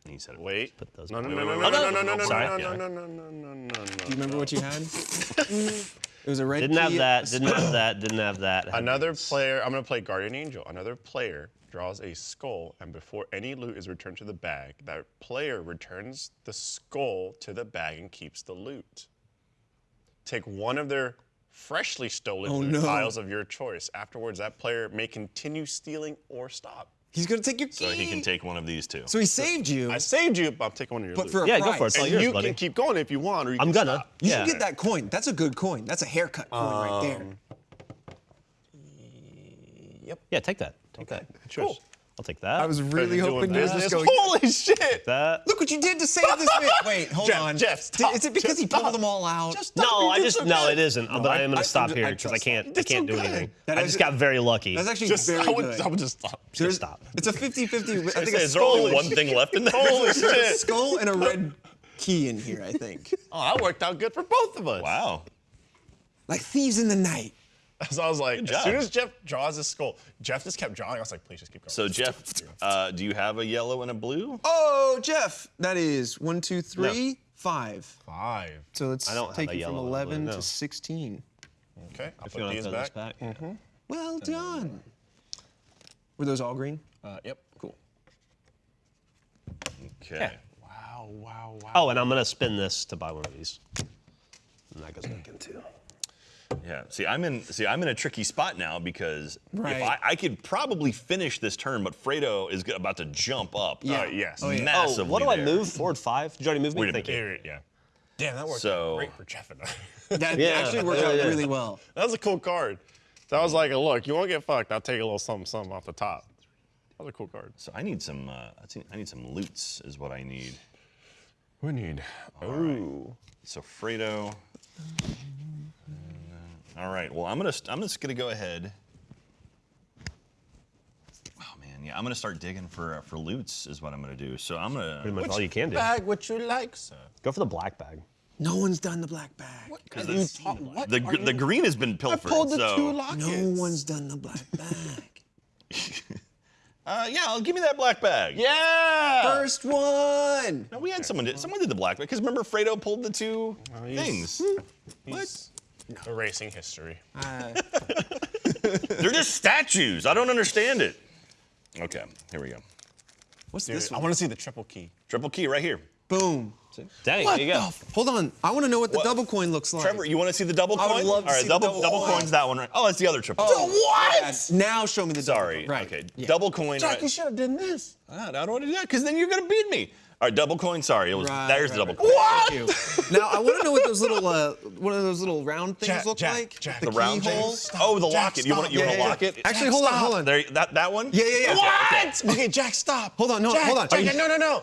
Speaker 3: He said it.
Speaker 6: wait.
Speaker 4: Put those
Speaker 6: No, no,
Speaker 4: back.
Speaker 6: no, no,
Speaker 3: wait,
Speaker 6: no,
Speaker 3: wait,
Speaker 6: no,
Speaker 3: wait,
Speaker 6: no, no,
Speaker 3: wait,
Speaker 6: no,
Speaker 3: sorry.
Speaker 6: no,
Speaker 3: Yeah.
Speaker 6: no, no, no, no, no, no.
Speaker 5: do you remember what you had? [LAUGHS] it was a red
Speaker 4: Didn't have
Speaker 5: key,
Speaker 4: that. [COUGHS] Didn't have that. Didn't have that. Had [COUGHS]
Speaker 6: Another
Speaker 4: these.
Speaker 6: player, I'm gonna play Guardian Angel. Another player draws a skull, and before any loot is returned to the bag, that player returns the skull to the bag and keeps the loot. Take one of their freshly stolen
Speaker 5: Oh, no.
Speaker 6: tiles of your choice. Afterwards, that player may continue stealing or stop.
Speaker 5: He's gonna take your key.
Speaker 3: So he can take one of these two.
Speaker 5: So he saved you,
Speaker 6: I saved you, but I'm taking one of your
Speaker 5: but
Speaker 6: loot.
Speaker 5: for a
Speaker 4: Yeah,
Speaker 5: price.
Speaker 4: go for it. It's all
Speaker 6: and
Speaker 4: yours,
Speaker 6: you
Speaker 4: buddy.
Speaker 6: can keep going if you want, or you
Speaker 4: I'm
Speaker 6: can
Speaker 4: gonna.
Speaker 6: stop.
Speaker 5: You
Speaker 4: yeah.
Speaker 5: should get that coin. That's a good coin. That's a haircut coin right there. Yep.
Speaker 4: Yeah, take that. Take that. It's yours. I'll take that.
Speaker 5: I was really hoping you were just going.
Speaker 6: Holy shit!
Speaker 4: that.
Speaker 5: Look what you did to save this man. [LAUGHS] Wait, hold
Speaker 6: Geoff,
Speaker 5: on. Geoff,
Speaker 6: stop.
Speaker 5: Is it because
Speaker 6: Geoff,
Speaker 5: he pulled
Speaker 6: stop.
Speaker 5: them all out?
Speaker 6: Just.
Speaker 4: No, I just
Speaker 6: so
Speaker 4: no,
Speaker 6: good.
Speaker 4: it isn't. but I, am gonna
Speaker 5: I-
Speaker 4: stop
Speaker 5: I
Speaker 4: here because I can't. I can't do
Speaker 6: good.
Speaker 4: anything.
Speaker 5: That
Speaker 4: I just got very lucky.
Speaker 5: That's actually
Speaker 6: Just,
Speaker 5: very [LAUGHS]
Speaker 6: I would,
Speaker 5: good.
Speaker 6: I would just stop.
Speaker 4: Just stop.
Speaker 5: It's a 50-50. I think
Speaker 3: Say, is there only one thing left in there? [LAUGHS]
Speaker 6: Holy
Speaker 5: there's a
Speaker 6: shit!
Speaker 5: skull and a red key in here, I think.
Speaker 6: Oh, that worked out good for both of us.
Speaker 3: Wow.
Speaker 5: Like thieves in the night. [LAUGHS]
Speaker 6: So I was like, as soon as Geoff draws his skull, Geoff just kept drawing. I was like, please just keep going.
Speaker 3: So Geoff, uh, do you have a yellow and a blue?
Speaker 5: Oh, Geoff. That is one, two, three, five.
Speaker 6: five.
Speaker 5: So let's
Speaker 4: I don't
Speaker 5: take
Speaker 4: a
Speaker 5: you from
Speaker 4: yellow and a blue,
Speaker 5: 11
Speaker 4: no.
Speaker 5: to 16.
Speaker 6: Okay, I'll
Speaker 4: If you
Speaker 6: put
Speaker 4: want
Speaker 6: these
Speaker 4: to throw this
Speaker 6: back.
Speaker 4: back.
Speaker 5: Well done. Were those all green?
Speaker 6: Uh, yep.
Speaker 5: Cool.
Speaker 3: Okay.
Speaker 6: Wow, wow, wow.
Speaker 4: Oh, and I'm gonna spin this to buy one of these. And that goes back in too.
Speaker 3: Yeah. See, I'm in. See, I'm in a tricky spot now because
Speaker 5: Right.
Speaker 3: if I, I could probably finish this turn, but Fredo is about to jump up.
Speaker 5: Yeah.
Speaker 6: Uh, yes.
Speaker 5: Oh, yeah.
Speaker 4: Oh, what do I
Speaker 3: there.
Speaker 4: move? Forward five. Did you already move me?
Speaker 3: Wait a
Speaker 4: Thank you.
Speaker 6: Yeah. Damn, that worked
Speaker 3: So-
Speaker 6: great for Geoff and I. [LAUGHS]
Speaker 5: That
Speaker 4: Yeah.
Speaker 5: actually worked
Speaker 4: Yeah,
Speaker 5: out
Speaker 4: yeah.
Speaker 5: really well.
Speaker 6: that was a cool card. That was like, a look, you want to get fucked? I'll take a little something, something off the top. That was a cool card.
Speaker 3: So I need some. Uh, I think I need some loots. Is what I need.
Speaker 6: We need. Ooh.
Speaker 3: So Fredo. All right. Well, I'm gonna. st- I'm just gonna go ahead. Oh man, yeah. I'm gonna start digging for uh, for loots. Is what I'm gonna do. So I'm gonna.
Speaker 4: Pretty much all you can do.
Speaker 6: Bag what you like, sir.
Speaker 4: Go for the black bag.
Speaker 5: No one's done the black bag.
Speaker 3: Because
Speaker 6: You
Speaker 3: the,
Speaker 6: talk- what
Speaker 3: the,
Speaker 6: are
Speaker 3: gr- the green has been pilfered.
Speaker 6: I
Speaker 3: pilfered.
Speaker 6: pulled the
Speaker 3: so
Speaker 6: two lockets. [LAUGHS]
Speaker 5: No one's done the black bag. [LAUGHS]
Speaker 3: Uh, yeah, I'll give me that black bag.
Speaker 6: Yeah.
Speaker 5: First one.
Speaker 3: No, we had someone did. Someone did the black bag because remember Fredo pulled the two
Speaker 6: he's-
Speaker 3: things.
Speaker 6: He's erasing history.
Speaker 3: They're just statues. I don't understand it. Okay, here we go.
Speaker 5: What's
Speaker 6: Dude,
Speaker 5: this
Speaker 6: I want to see the triple key.
Speaker 3: Triple key right here.
Speaker 5: Boom.
Speaker 4: Dang,
Speaker 5: What
Speaker 4: there you
Speaker 5: the
Speaker 4: go.
Speaker 5: f- Hold on. I want to know what the
Speaker 3: What?
Speaker 5: double coin looks like.
Speaker 3: Trevor, you want to see the double coin?
Speaker 5: I
Speaker 3: coin?
Speaker 5: would love to
Speaker 3: All right,
Speaker 5: see the
Speaker 3: double
Speaker 5: double
Speaker 3: double
Speaker 5: coin.
Speaker 3: coin's that one right. Oh, that's the other triple.
Speaker 5: Oh,
Speaker 3: coin.
Speaker 5: what? Now show me the double
Speaker 3: Sorry.
Speaker 5: Right.
Speaker 3: Okay.
Speaker 5: Yeah.
Speaker 3: Double coin. Jack, right.
Speaker 6: should have done this.
Speaker 3: Ah, I don't want to do that because then you're gonna beat me. All right, double coin. Sorry, it was
Speaker 5: Right,
Speaker 3: there's
Speaker 5: right,
Speaker 3: the double
Speaker 5: right.
Speaker 3: coin.
Speaker 5: Thank you. now I want to know what those little, uh, one of those little round things
Speaker 6: Jack,
Speaker 5: look
Speaker 6: Jack,
Speaker 5: like.
Speaker 6: Jack.
Speaker 5: the,
Speaker 3: The round
Speaker 5: keyhole.
Speaker 3: Oh, the
Speaker 6: Jack,
Speaker 3: locket. You want you
Speaker 5: Yeah,
Speaker 3: want
Speaker 5: yeah,
Speaker 3: to
Speaker 5: yeah.
Speaker 3: lock it?
Speaker 5: Actually, hold on, hold on.
Speaker 3: There, that that one.
Speaker 5: Yeah, yeah, yeah.
Speaker 6: What? Okay, Jack, stop.
Speaker 5: Hold on, no,
Speaker 6: Jack,
Speaker 5: hold on.
Speaker 6: Jack,
Speaker 5: Are you-
Speaker 6: no, no, no.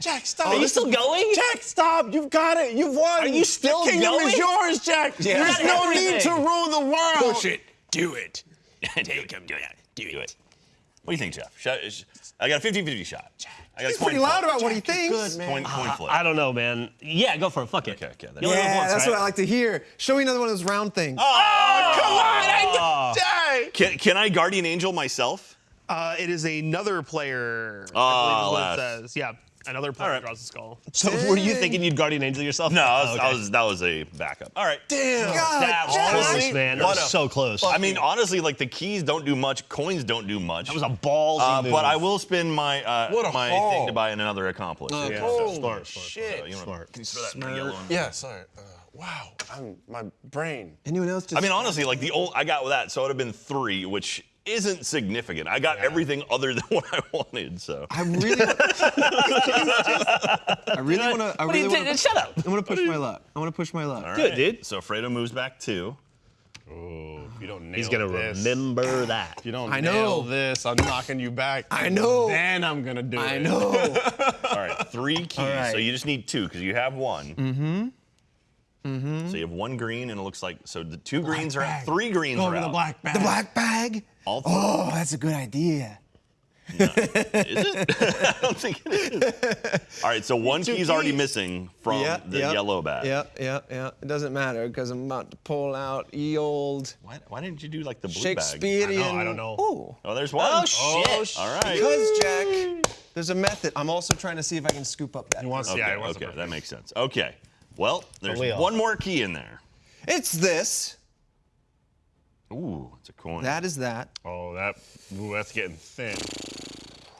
Speaker 6: Jack, stop.
Speaker 4: Are you still going?
Speaker 6: Jack, stop. You've got it. You've won.
Speaker 4: Are you still
Speaker 6: the kingdom
Speaker 4: going?
Speaker 6: is yours, Jack.
Speaker 5: Yeah.
Speaker 6: There's no need to rule the world.
Speaker 3: Push it. Do it. [LAUGHS] Take him. Do it. Do it. What do you think, Geoff? I got a 50-50 shot. I got a
Speaker 5: He's pretty loud about what he thinks.
Speaker 6: good, man.
Speaker 3: Coin, coin flip.
Speaker 4: I don't know, man. Yeah, go for it. Fuck it.
Speaker 3: Okay, okay, that's-
Speaker 4: You only live
Speaker 5: Yeah,
Speaker 4: once,
Speaker 5: that's
Speaker 4: right?
Speaker 5: what I like to hear. Show me another one of those round things.
Speaker 3: Oh,
Speaker 6: Come on, I Jack.
Speaker 3: Can, can I guardian angel myself?
Speaker 2: Uh, it is another player.
Speaker 3: Oh,
Speaker 2: I believe is what it says. Yeah, another player
Speaker 3: right.
Speaker 2: draws a skull.
Speaker 4: So were you thinking you'd guardian angel yourself?
Speaker 3: No, I was,
Speaker 4: Oh,
Speaker 3: I
Speaker 4: okay.
Speaker 3: was, that was a backup. All right.
Speaker 6: Damn.
Speaker 5: God,
Speaker 4: That was
Speaker 5: Jack.
Speaker 4: close, man. That
Speaker 3: What
Speaker 4: was so close.
Speaker 3: I mean, honestly, like the keys don't do much, coins don't do much.
Speaker 4: that was a ballsy
Speaker 3: Uh,
Speaker 4: move.
Speaker 3: but I will spend my uh,
Speaker 6: What a
Speaker 3: my
Speaker 6: haul.
Speaker 3: thing to buy in another accomplice.
Speaker 5: Uh,
Speaker 4: Yeah,
Speaker 6: Oh,
Speaker 4: smart, smart.
Speaker 6: shit.
Speaker 3: So, you know,
Speaker 4: Smart.
Speaker 3: Can you throw that in yellow one?
Speaker 6: Yeah, sorry. Uh, wow. I'm, my brain.
Speaker 5: Anyone else? Just
Speaker 3: I mean, honestly, like the old, I got with that, so it would have been three, which isn't significant. I got everything other than [LAUGHS] what I wanted. So
Speaker 5: I really, I really want to. I really want
Speaker 4: to. Shut up.
Speaker 5: I want to push my luck. I want to push my luck.
Speaker 3: All
Speaker 4: Good, dude.
Speaker 3: So Fredo moves back two.
Speaker 6: Oh, you don't nail
Speaker 4: He's gonna
Speaker 6: this,
Speaker 4: remember that.
Speaker 6: If you don't
Speaker 5: I
Speaker 6: nail
Speaker 5: know.
Speaker 6: this, I'm knocking you back.
Speaker 5: I know.
Speaker 6: Then I'm gonna do it.
Speaker 5: I know. [LAUGHS]
Speaker 3: All right, three keys.
Speaker 5: right.
Speaker 3: So you just need two because you have one. Mm-hmm. Mm-hmm. So you have one green, and it looks like so the two greens are out. Three greens
Speaker 6: Go
Speaker 3: are
Speaker 6: over the black bag.
Speaker 5: the black bag.
Speaker 3: All three.
Speaker 5: Oh, that's a good idea.
Speaker 3: Is it? [LAUGHS] I don't think it is. All right, so one
Speaker 6: Two
Speaker 3: key's already missing from the yellow bag.
Speaker 5: Yep, yep, yep. It doesn't matter because I'm about to pull out ye old
Speaker 3: Why, why didn't you do like the blue bag?
Speaker 5: Shakespearean.
Speaker 6: I don't know.
Speaker 5: Oh,
Speaker 3: Oh, there's one.
Speaker 4: Oh, shit.
Speaker 3: All right.
Speaker 5: because Jack, there's a method. I'm also trying to see if I can scoop up that.
Speaker 6: He wants,
Speaker 3: Okay,
Speaker 6: yeah, he wants
Speaker 3: okay,
Speaker 6: the
Speaker 3: that makes sense. Okay. Well, there's
Speaker 4: wheel.
Speaker 3: one more key in there.
Speaker 5: It's this.
Speaker 3: Ooh, it's a coin.
Speaker 5: That is that.
Speaker 6: Oh, that. Ooh, that's getting thin.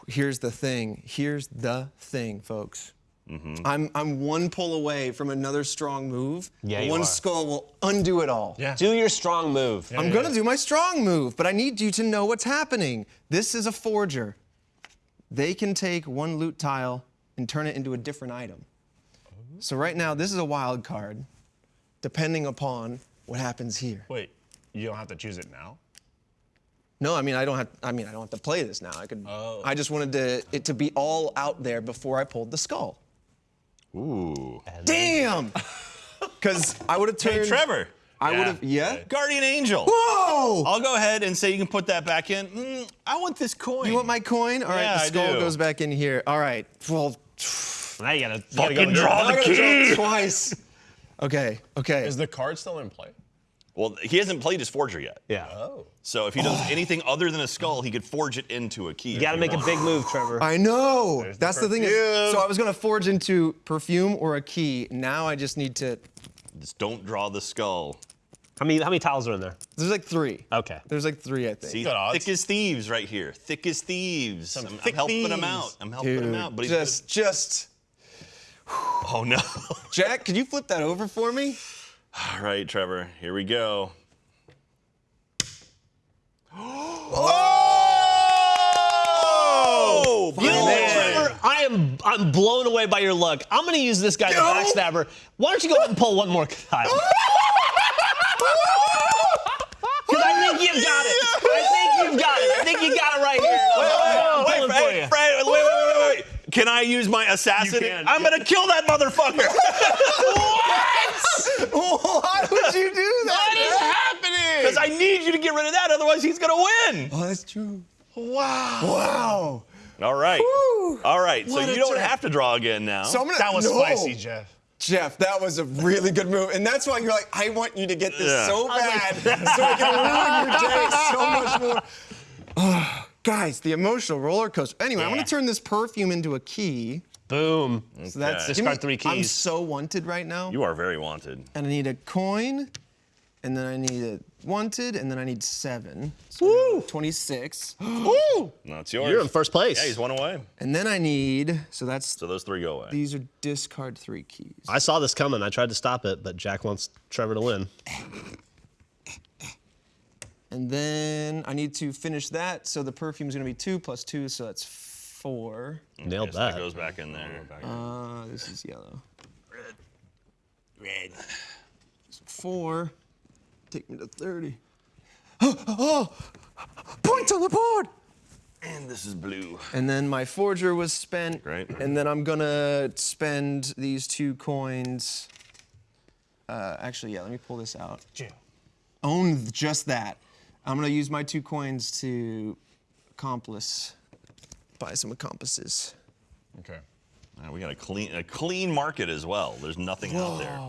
Speaker 5: Here's the thing. Here's the thing, folks.
Speaker 3: Mm-hmm.
Speaker 5: I'm I'm one pull away from another strong move.
Speaker 4: Yeah, you
Speaker 5: one
Speaker 4: are.
Speaker 5: skull will undo it all.
Speaker 6: Yeah.
Speaker 4: Do your strong move.
Speaker 5: I'm gonna do my strong move, but I need you to know what's happening. This is a forger. They can take one loot tile and turn it into a different item. So right now, this is a wild card, depending upon what happens here.
Speaker 6: Wait, you don't have to choose it now.
Speaker 5: No, I mean I don't have. I mean I don't have to play this now. I could. Oh. I just wanted to it to be all out there before I pulled the skull.
Speaker 3: Ooh.
Speaker 5: Damn. [LAUGHS] Because I would have turned.
Speaker 3: Hey, Trevor.
Speaker 5: I
Speaker 6: Yeah.
Speaker 5: would have. Yeah.
Speaker 3: Guardian Angel.
Speaker 5: Whoa!
Speaker 3: I'll go ahead and say you can put that back in. Mm, I want this coin.
Speaker 5: You want my coin? All right,
Speaker 3: Yeah,
Speaker 5: the
Speaker 3: I
Speaker 5: skull
Speaker 3: do.
Speaker 5: goes back in here. All right. Well,
Speaker 4: Now you gotta, you gotta
Speaker 3: Fucking
Speaker 4: go
Speaker 3: draw the key.
Speaker 5: twice. [LAUGHS] Okay. Okay.
Speaker 6: Is the card still in play?
Speaker 3: Well, he hasn't played his forger yet.
Speaker 4: Yeah.
Speaker 6: Oh.
Speaker 3: So if he does anything other than a skull, he could forge it into a key.
Speaker 4: You gotta make a big move, Trevor.
Speaker 5: I know.
Speaker 6: There's
Speaker 5: That's the thing. Is, so I was gonna forge into perfume or a key. Now I just need to.
Speaker 3: Just don't draw the skull.
Speaker 4: How many how many tiles are in there?
Speaker 5: There's like three.
Speaker 4: Okay.
Speaker 5: There's like three, I think.
Speaker 3: See,
Speaker 6: Got odds.
Speaker 3: thick as thieves right here. Thick as thieves. I'm, I'm
Speaker 6: thick
Speaker 3: helping him out. I'm helping him out. But he's
Speaker 5: just, just. [SIGHS]
Speaker 3: oh no. [LAUGHS]
Speaker 5: Jack, could you flip that over for me?
Speaker 3: All right, Trevor. Here we go. [GASPS] Oh! oh!
Speaker 4: You know what. Trevor? I am I'm blown away by your luck. I'm gonna use this guy, the backstabber. Why don't you go ahead and pull one more tile? Because [LAUGHS] [LAUGHS] I think you've got it. I think you've got it. I think you got it right here. I'm, I'm
Speaker 3: Wait,
Speaker 4: pulling
Speaker 3: Fred,
Speaker 4: for you.
Speaker 3: Fred, wait, wait, wait, wait, wait. Can I use my assassin?
Speaker 4: You
Speaker 3: I'm
Speaker 4: yeah.
Speaker 3: gonna kill that motherfucker. [LAUGHS] what?
Speaker 5: Why would you do that?
Speaker 3: what is happening? Because I need you to get rid of that, otherwise he's gonna win.
Speaker 5: Oh, that's true.
Speaker 3: Wow.
Speaker 5: Wow.
Speaker 3: All right.
Speaker 5: Woo.
Speaker 3: All right. So
Speaker 5: What a
Speaker 3: you don't
Speaker 5: Jack.
Speaker 3: have to draw again now.
Speaker 5: So I'm gonna.
Speaker 6: That was
Speaker 5: no.
Speaker 6: spicy, Geoff.
Speaker 5: Geoff, that was a really good move, and that's why you're like, I want you to get this
Speaker 3: Yeah.
Speaker 5: so bad, so I can ruin your day so much more. [LAUGHS] [SIGHS] Guys, the emotional roller coaster. Anyway, I'm gonna turn this perfume into a key.
Speaker 4: Boom.
Speaker 5: So that's
Speaker 3: Okay.
Speaker 5: give me-
Speaker 4: Discard three
Speaker 5: I'm so wanted right now.
Speaker 3: You are very wanted.
Speaker 5: and I need a coin, and then I need a wanted, and then I need seven. So I got 26. [GASPS]
Speaker 4: Woo!
Speaker 3: No, it's yours.
Speaker 4: You're in first place.
Speaker 3: Yeah, he's one away.
Speaker 5: And then I need, so that's,
Speaker 3: So those three go away.
Speaker 5: these are discard three keys.
Speaker 4: I saw this coming. I tried to stop it, but Jack wants Trevor to win. [LAUGHS]
Speaker 5: And then I need to finish that, so the perfume's gonna be two plus two, so that's four.
Speaker 4: Nailed
Speaker 3: Yes,
Speaker 4: that.
Speaker 3: goes back in there.
Speaker 5: Uh, this is yellow. Red. Red. Four. Take me to 30. Oh, oh, points on the board!
Speaker 3: And this is blue.
Speaker 5: And then my forger was spent.
Speaker 3: Great.
Speaker 5: And then I'm gonna spend these two coins. Uh, actually, yeah, let me pull this out. Own just that. I'm gonna use my two coins to accomplice, buy some accomplices.
Speaker 6: Okay.
Speaker 3: Uh, we got a clean, a clean market as well. There's nothing out there.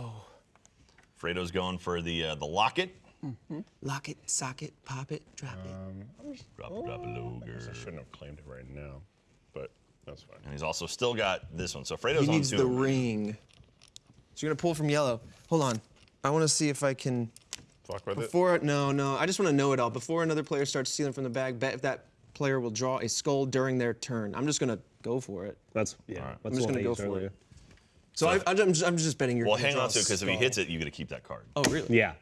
Speaker 3: Fredo's going for the uh, the locket.
Speaker 5: Lock it, sock it, pop it, drop it.
Speaker 3: Drop, drop a
Speaker 6: I
Speaker 3: loger.
Speaker 6: shouldn't have claimed it right now, but that's fine.
Speaker 3: And he's also still got this one. So Fredo's
Speaker 5: He
Speaker 3: on
Speaker 5: needs
Speaker 3: two.
Speaker 5: the ring. So you're gonna pull from yellow. Hold on. I wanna see if I can.
Speaker 6: Fuck with it.
Speaker 5: Before, no, no, I just wanna know it all. Before another player starts stealing from the bag, bet if that player will draw a skull during their turn. I'm just gonna go for it.
Speaker 4: That's yeah.
Speaker 3: right.
Speaker 4: That's
Speaker 5: I'm just gonna go for
Speaker 4: earlier.
Speaker 5: it. So I, I'm, just, I'm just betting you're
Speaker 3: Well, hang on to it because if he hits it, you got to keep that card.
Speaker 5: Oh, really?
Speaker 4: Yeah.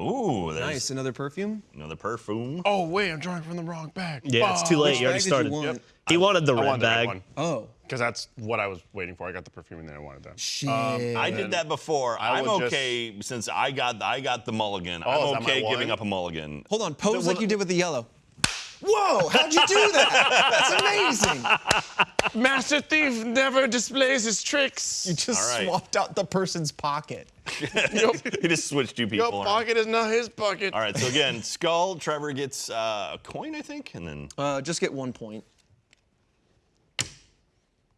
Speaker 3: Ooh, there's
Speaker 5: Nice. Another perfume?
Speaker 3: another perfume.
Speaker 6: Oh wait, I'm drawing from the wrong bag.
Speaker 4: Yeah, it's too late.
Speaker 5: Which
Speaker 4: You already
Speaker 5: bag did you
Speaker 4: started.
Speaker 5: want?
Speaker 4: He wanted the
Speaker 6: I
Speaker 4: red
Speaker 6: wanted the red
Speaker 4: bag.
Speaker 6: one
Speaker 5: Oh.
Speaker 6: Because that's what I was waiting for. I got the perfume and then I wanted that.
Speaker 5: Shit.
Speaker 3: I did that before.
Speaker 6: I
Speaker 3: I'm
Speaker 6: will just-
Speaker 3: okay since I got I got the mulligan.
Speaker 6: Oh, is
Speaker 3: I'm
Speaker 6: my
Speaker 3: okay
Speaker 6: one?
Speaker 3: giving up a mulligan.
Speaker 5: Hold on, pose like you did with the yellow. Whoa, how'd you do that? That's amazing. [LAUGHS]
Speaker 6: Master Thief never displays his tricks.
Speaker 5: You just
Speaker 3: All right.
Speaker 5: swapped out the person's pocket. [LAUGHS]
Speaker 3: he just switched two people.
Speaker 6: Your
Speaker 3: around.
Speaker 6: pocket is not his pocket.
Speaker 3: All right, so again, Skull, Trevor gets uh, a coin, I think, and then
Speaker 5: Uh, just get one point.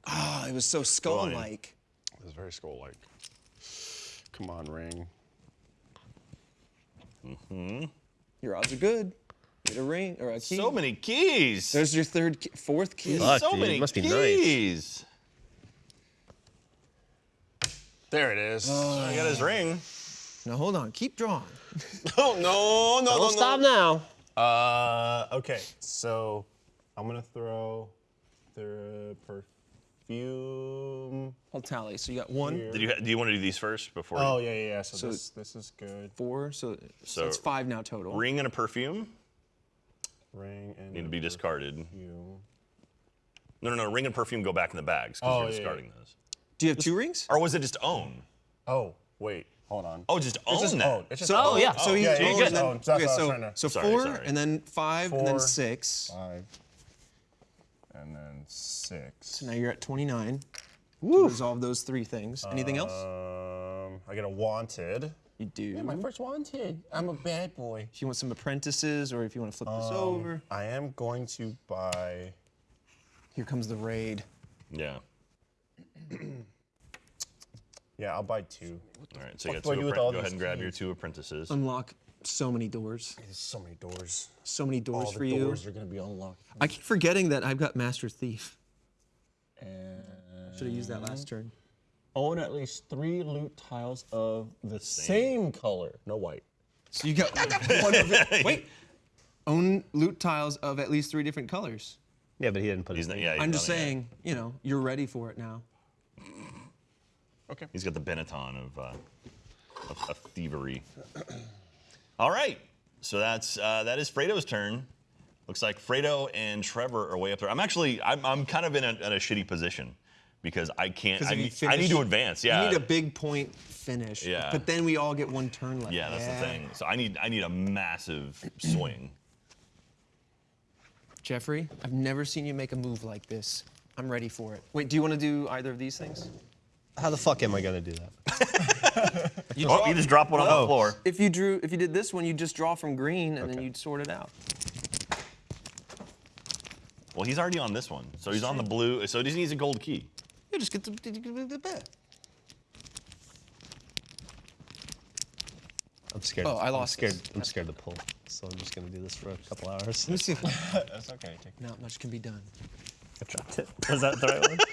Speaker 5: Ah, it was so skull-like.
Speaker 6: It was very skull-like. Come on, ring. Mm-hmm.
Speaker 5: Your odds are good. Get a ring or a key.
Speaker 3: so many keys.
Speaker 5: There's your third, key, fourth key.
Speaker 4: Fuck,
Speaker 3: so
Speaker 4: dude,
Speaker 3: many
Speaker 4: must be nice.
Speaker 3: keys.
Speaker 6: There it is.
Speaker 3: I got his ring.
Speaker 5: Now hold on, keep drawing. [LAUGHS]
Speaker 6: oh no, no,
Speaker 4: Don't stop now.
Speaker 6: Uh, okay, so I'm gonna throw the perfume.
Speaker 5: Mm, I'll tally. So you got one,
Speaker 3: Did you? Do you want to do these first before?
Speaker 6: Oh
Speaker 3: you,
Speaker 6: yeah, yeah. yeah. So,
Speaker 5: So-
Speaker 6: this this is good.
Speaker 5: four, so, so
Speaker 3: So-
Speaker 5: it's five now total.
Speaker 3: Ring and a perfume
Speaker 6: Ring and
Speaker 3: need to be discarded.
Speaker 6: perfume.
Speaker 3: No, no, no. Ring and perfume go back in the bags because
Speaker 6: Oh,
Speaker 3: you're
Speaker 6: yeah,
Speaker 3: discarding those.
Speaker 5: Do you have two rings?
Speaker 3: Or was it just own?
Speaker 6: Oh wait, hold on.
Speaker 3: Oh, just own
Speaker 6: it's just
Speaker 3: that.
Speaker 6: owned. Oh, it's just
Speaker 5: So,
Speaker 6: owned.
Speaker 4: yeah.
Speaker 5: So he
Speaker 6: yeah, yeah,
Speaker 5: owns
Speaker 6: good.
Speaker 5: and then-
Speaker 6: Owned. That's
Speaker 5: okay,
Speaker 6: what I was
Speaker 5: so, so four,
Speaker 3: sorry.
Speaker 5: and then five, and then six.
Speaker 6: Five. And then six.
Speaker 5: So now you're at 29. Woo. Resolve those three things. Anything else?
Speaker 6: Um, I get a wanted.
Speaker 5: You do.
Speaker 6: My first wanted. I'm a bad boy.
Speaker 5: if you want some apprentices, or if you want to flip this over,
Speaker 6: I am going to buy.
Speaker 5: here comes the raid.
Speaker 3: Yeah. [CLEARS THROAT]
Speaker 6: Yeah, I'll buy two.
Speaker 3: All right. So you
Speaker 6: What
Speaker 3: got two.
Speaker 6: do with
Speaker 3: appren-
Speaker 6: all
Speaker 3: go ahead and grab your two apprentices.
Speaker 5: Unlock so many doors.
Speaker 6: There's so many doors.
Speaker 5: So many doors
Speaker 6: All
Speaker 5: for
Speaker 6: the
Speaker 5: you.
Speaker 6: doors are gonna be unlocked.
Speaker 5: I keep forgetting that I've got Master Thief.
Speaker 6: And
Speaker 5: Should have used that last turn.
Speaker 6: own at least three loot tiles of the same color. No white.
Speaker 5: So you got [LAUGHS] one of it. Wait. [LAUGHS] Own loot tiles of at least three different colors.
Speaker 4: Yeah, but he didn't put
Speaker 3: He's
Speaker 4: his
Speaker 3: not,
Speaker 4: name.
Speaker 3: yeah,
Speaker 5: I'm just
Speaker 3: done it yet.
Speaker 5: saying, you know, you're ready for it now. Okay.
Speaker 3: He's got the Benetton of, uh, of, of thievery. [CLEARS THROAT] All right. So that's uh, that is Fredo's turn. Looks like Fredo and Trevor are way up there. I'm actually I'm, I'm kind of in a, in a shitty position because I can't. I
Speaker 5: if you
Speaker 3: need, I need to advance. Yeah.
Speaker 5: You need a big point finish.
Speaker 3: Yeah.
Speaker 5: But then we all get one turn left.
Speaker 3: yeah, that's the thing. So I need I need a massive [CLEARS THROAT] swing.
Speaker 5: Geoffrey, I've never seen you make a move like this. I'm ready for it. Wait, do you want to do either of these things?
Speaker 4: How the fuck am I gonna do that? [LAUGHS]
Speaker 3: oh, you just drop one on the floor.
Speaker 5: If you drew, if you did this one, you just draw from green and then you'd sort it out.
Speaker 3: Well, he's already on this one, so he's on the blue. So he just needs a gold key.
Speaker 5: You just get the, the, the bet.
Speaker 4: I'm scared.
Speaker 5: Oh, I
Speaker 4: I'm
Speaker 5: lost
Speaker 4: scared.
Speaker 5: this.
Speaker 4: I'm scared to pull. so I'm just gonna do this for a couple hours.
Speaker 5: Let me see if
Speaker 6: That's okay. Take
Speaker 5: not much can be done.
Speaker 4: I dropped it. Was that the right one? [LAUGHS]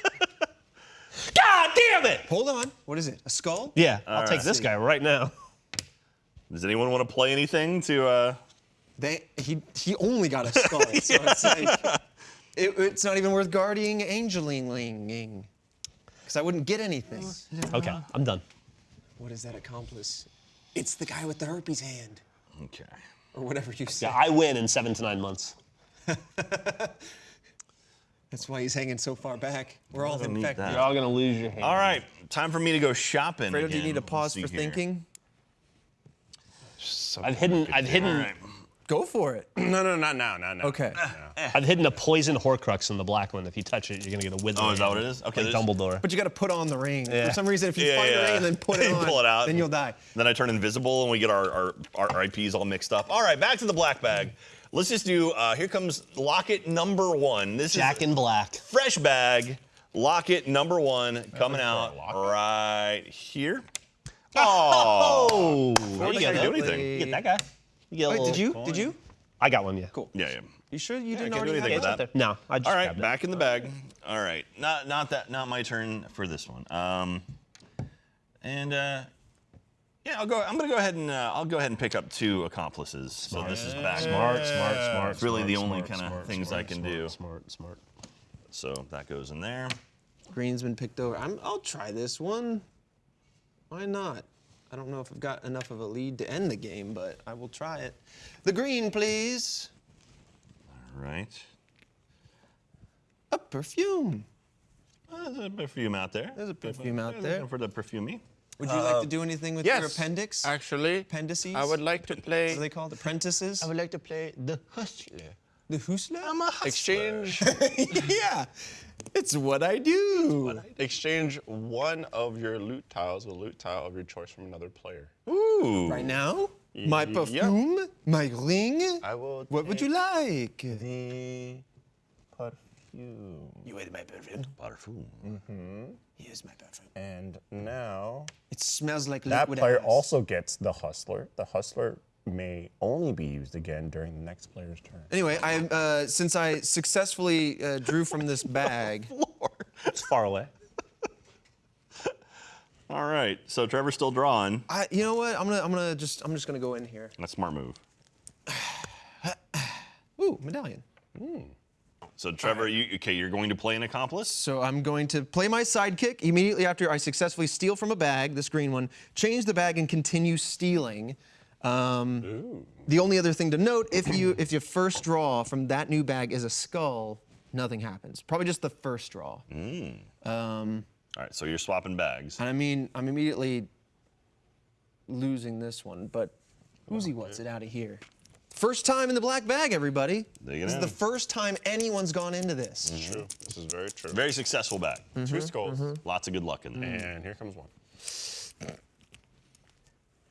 Speaker 4: God damn it!
Speaker 5: Hold on. What is it? A skull?
Speaker 4: Yeah, I'll take this guy right now.
Speaker 3: Does anyone want to play anything to? Uh...
Speaker 5: They he he only got a skull, so it's like [LAUGHS] it, it's not even worth guarding angelinging. Because I wouldn't get anything.
Speaker 4: Okay, I'm done.
Speaker 5: What is that accomplice? It's the guy with the herpes hand,
Speaker 3: Okay.
Speaker 5: or whatever you say.
Speaker 4: Yeah, I win in seven to nine months. [LAUGHS]
Speaker 5: That's why he's hanging so far back. We're all infected.
Speaker 4: You're all gonna lose your hand.
Speaker 3: All right, time for me to go shopping.
Speaker 5: Fredo, do you need a pause for
Speaker 3: here.
Speaker 5: thinking?
Speaker 4: I've hidden. I've hidden.
Speaker 3: All right.
Speaker 5: Go for it. [CLEARS THROAT]
Speaker 6: No, no, not now, not now.
Speaker 5: Okay.
Speaker 4: I've hidden a poison Horcrux in the black one. If you touch it, you're gonna get a wither.
Speaker 3: Oh, is that what it is? Okay,
Speaker 4: Like Dumbledore.
Speaker 5: But you got to put on the ring.
Speaker 4: Yeah.
Speaker 5: For some reason, if you
Speaker 3: Yeah,
Speaker 5: find the ring and then put it [LAUGHS] on,
Speaker 3: pull it out.
Speaker 5: then you'll die.
Speaker 3: Then I turn invisible and we get our, our, our IPs all mixed up. All right, back to the black bag. Let's just do, uh, here comes locket number one. This
Speaker 4: Jack
Speaker 3: is Jack
Speaker 4: in Black.
Speaker 3: fresh bag. Locket number one coming out right here. [LAUGHS] Oh,
Speaker 4: There
Speaker 3: I
Speaker 4: you
Speaker 3: didn't
Speaker 4: go.
Speaker 3: do anything.
Speaker 4: You get that guy. You get a
Speaker 5: Wait, did you?
Speaker 4: coin.
Speaker 5: Did you?
Speaker 4: I got one. Yeah.
Speaker 5: Cool.
Speaker 3: Yeah, yeah.
Speaker 5: You sure you
Speaker 3: I
Speaker 5: didn't
Speaker 3: can't do anything
Speaker 5: have
Speaker 3: with
Speaker 5: it?
Speaker 3: that.
Speaker 4: No, I just
Speaker 3: All right,
Speaker 4: grabbed it.
Speaker 3: back in the bag. All right, not not that not my turn for this one. Um, and uh, yeah, I'll go. I'm gonna go ahead and uh, I'll go ahead and pick up two accomplices. So this is back.
Speaker 4: Smart, smart, smart.
Speaker 3: It's really
Speaker 4: smart,
Speaker 3: the only kinda things
Speaker 4: smart,
Speaker 3: I can
Speaker 4: smart,
Speaker 3: do.
Speaker 4: Smart, smart.
Speaker 3: So that goes in there.
Speaker 5: Green's been picked over. I'm, I'll try this one. Why not? I don't know if I've got enough of a lead to end the game, but I will try it. The green, please.
Speaker 3: All right.
Speaker 5: A perfume.
Speaker 3: Uh, there's a perfume out there.
Speaker 5: There's a perfume out there.
Speaker 3: For the perfumey.
Speaker 5: Would you like to uh, do anything with your
Speaker 6: yes.
Speaker 5: appendix?
Speaker 6: Actually,
Speaker 5: Appendices?
Speaker 6: I would like to play...
Speaker 5: What
Speaker 6: play.
Speaker 5: are they called? Apprentices?
Speaker 6: I would like to play the hustler.
Speaker 5: The Husla?
Speaker 3: I'm a
Speaker 6: Exchange, [LAUGHS]
Speaker 5: yeah. It's what I do.
Speaker 6: exchange one of your loot tiles with a loot tile of your choice from another player.
Speaker 3: Ooh.
Speaker 5: Right now? My
Speaker 6: Yeah.
Speaker 5: perfume? My ring?
Speaker 6: I will.
Speaker 5: What would you like?
Speaker 6: The perfume.
Speaker 5: You ate my perfume.
Speaker 3: Parfum.
Speaker 5: Here's my perfume.
Speaker 6: And now
Speaker 5: It smells like
Speaker 6: that
Speaker 5: liquid
Speaker 6: player
Speaker 5: ass.
Speaker 6: also gets the hustler. The hustler may only be used again during the next player's turn.
Speaker 5: Anyway, I uh, since I successfully uh, drew from this [LAUGHS] bag,
Speaker 4: It's far away. [LAUGHS]
Speaker 3: All right. So Trevor's still drawing.
Speaker 5: I you know what? I'm gonna I'm gonna just I'm just gonna go in here.
Speaker 3: That's a smart move. [SIGHS]
Speaker 5: Ooh, medallion.
Speaker 3: So Trevor, you okay? You're going to play an accomplice.
Speaker 5: So I'm going to play my sidekick immediately after I successfully steal from a bag, this green one, change the bag and continue stealing. Um, the only other thing to note, if you [CLEARS THROAT] if your first draw from that new bag is a skull, nothing happens. Probably just the first draw. Um,
Speaker 3: All right. So you're swapping bags.
Speaker 5: and I mean, I'm immediately losing this one, but Uzi wants it out of here. First time in the black bag, everybody.
Speaker 3: Dig it
Speaker 5: This is
Speaker 3: in.
Speaker 5: the first time anyone's gone into this.
Speaker 6: True. This is very true.
Speaker 3: Very successful bag. Mm-hmm.
Speaker 6: Two skulls. Mm-hmm.
Speaker 3: Lots of good luck in there. Mm.
Speaker 6: And here comes one.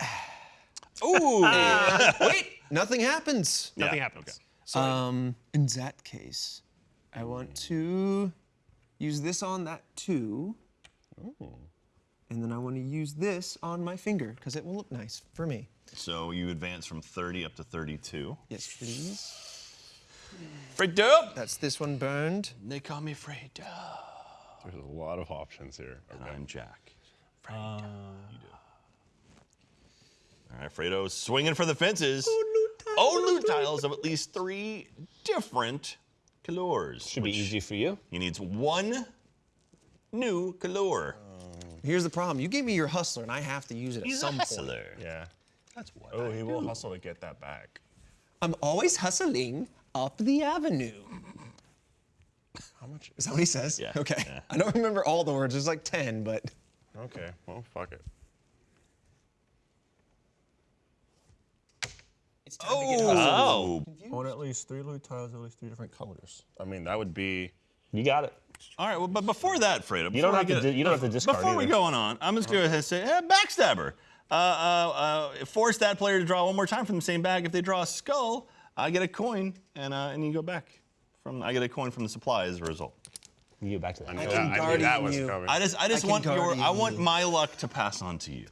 Speaker 6: [SIGHS]
Speaker 3: Ooh. [LAUGHS]
Speaker 5: Wait, nothing happens.
Speaker 2: Nothing
Speaker 3: Yeah,
Speaker 2: happens.
Speaker 5: Um, in that case, I want to use this on that too. Oh. And then I want to use this on my finger because it will look nice for me.
Speaker 3: So you advance from 30 up to 32.
Speaker 5: Yes, please.
Speaker 3: Fredo.
Speaker 5: That's this one burned.
Speaker 3: They call me Fredo.
Speaker 6: There's a lot of options here. Okay.
Speaker 3: I'm Jack. Fredo. You do. All right, Fredo's swinging for the fences. Oh, loot tiles of at least three different colors.
Speaker 4: Should be easy for you.
Speaker 3: He needs one new color.
Speaker 5: Uh, here's the problem. You gave me your hustler, and I have to use it at
Speaker 3: He's a
Speaker 5: some point.
Speaker 3: hustler.
Speaker 6: Yeah.
Speaker 3: That's what.
Speaker 6: Oh,
Speaker 3: I
Speaker 6: he will hustle to get that back.
Speaker 5: I'm always hustling up the avenue.
Speaker 6: How much?
Speaker 5: Is that what he says?
Speaker 3: Yeah,
Speaker 5: Okay.
Speaker 3: yeah.
Speaker 5: I don't remember all the words. There's like 10, but
Speaker 6: Okay. Well, fuck it.
Speaker 5: it's time to get hustling.
Speaker 3: Oh.
Speaker 6: Own at least three loot tiles, at least three different colors. I mean, that would be.
Speaker 4: You got it.
Speaker 3: All right, well, but before that, Fredo,
Speaker 4: You
Speaker 3: before
Speaker 4: don't have to.
Speaker 3: get-
Speaker 4: di- you don't have to discard
Speaker 3: Before we go on, I'm just going to say, eh, backstabber. Uh, uh, uh, force that player to draw one more time from the same bag. If they draw a skull, I get a coin, and uh, and you go back. From I get a coin from the supply as a result.
Speaker 4: You get back to that.
Speaker 6: I, knew
Speaker 5: can
Speaker 6: that, I
Speaker 5: guardian
Speaker 6: knew that was
Speaker 5: you.
Speaker 6: coming.
Speaker 3: I just I just
Speaker 5: can
Speaker 3: want your I want
Speaker 5: you.
Speaker 3: my luck to pass on to you.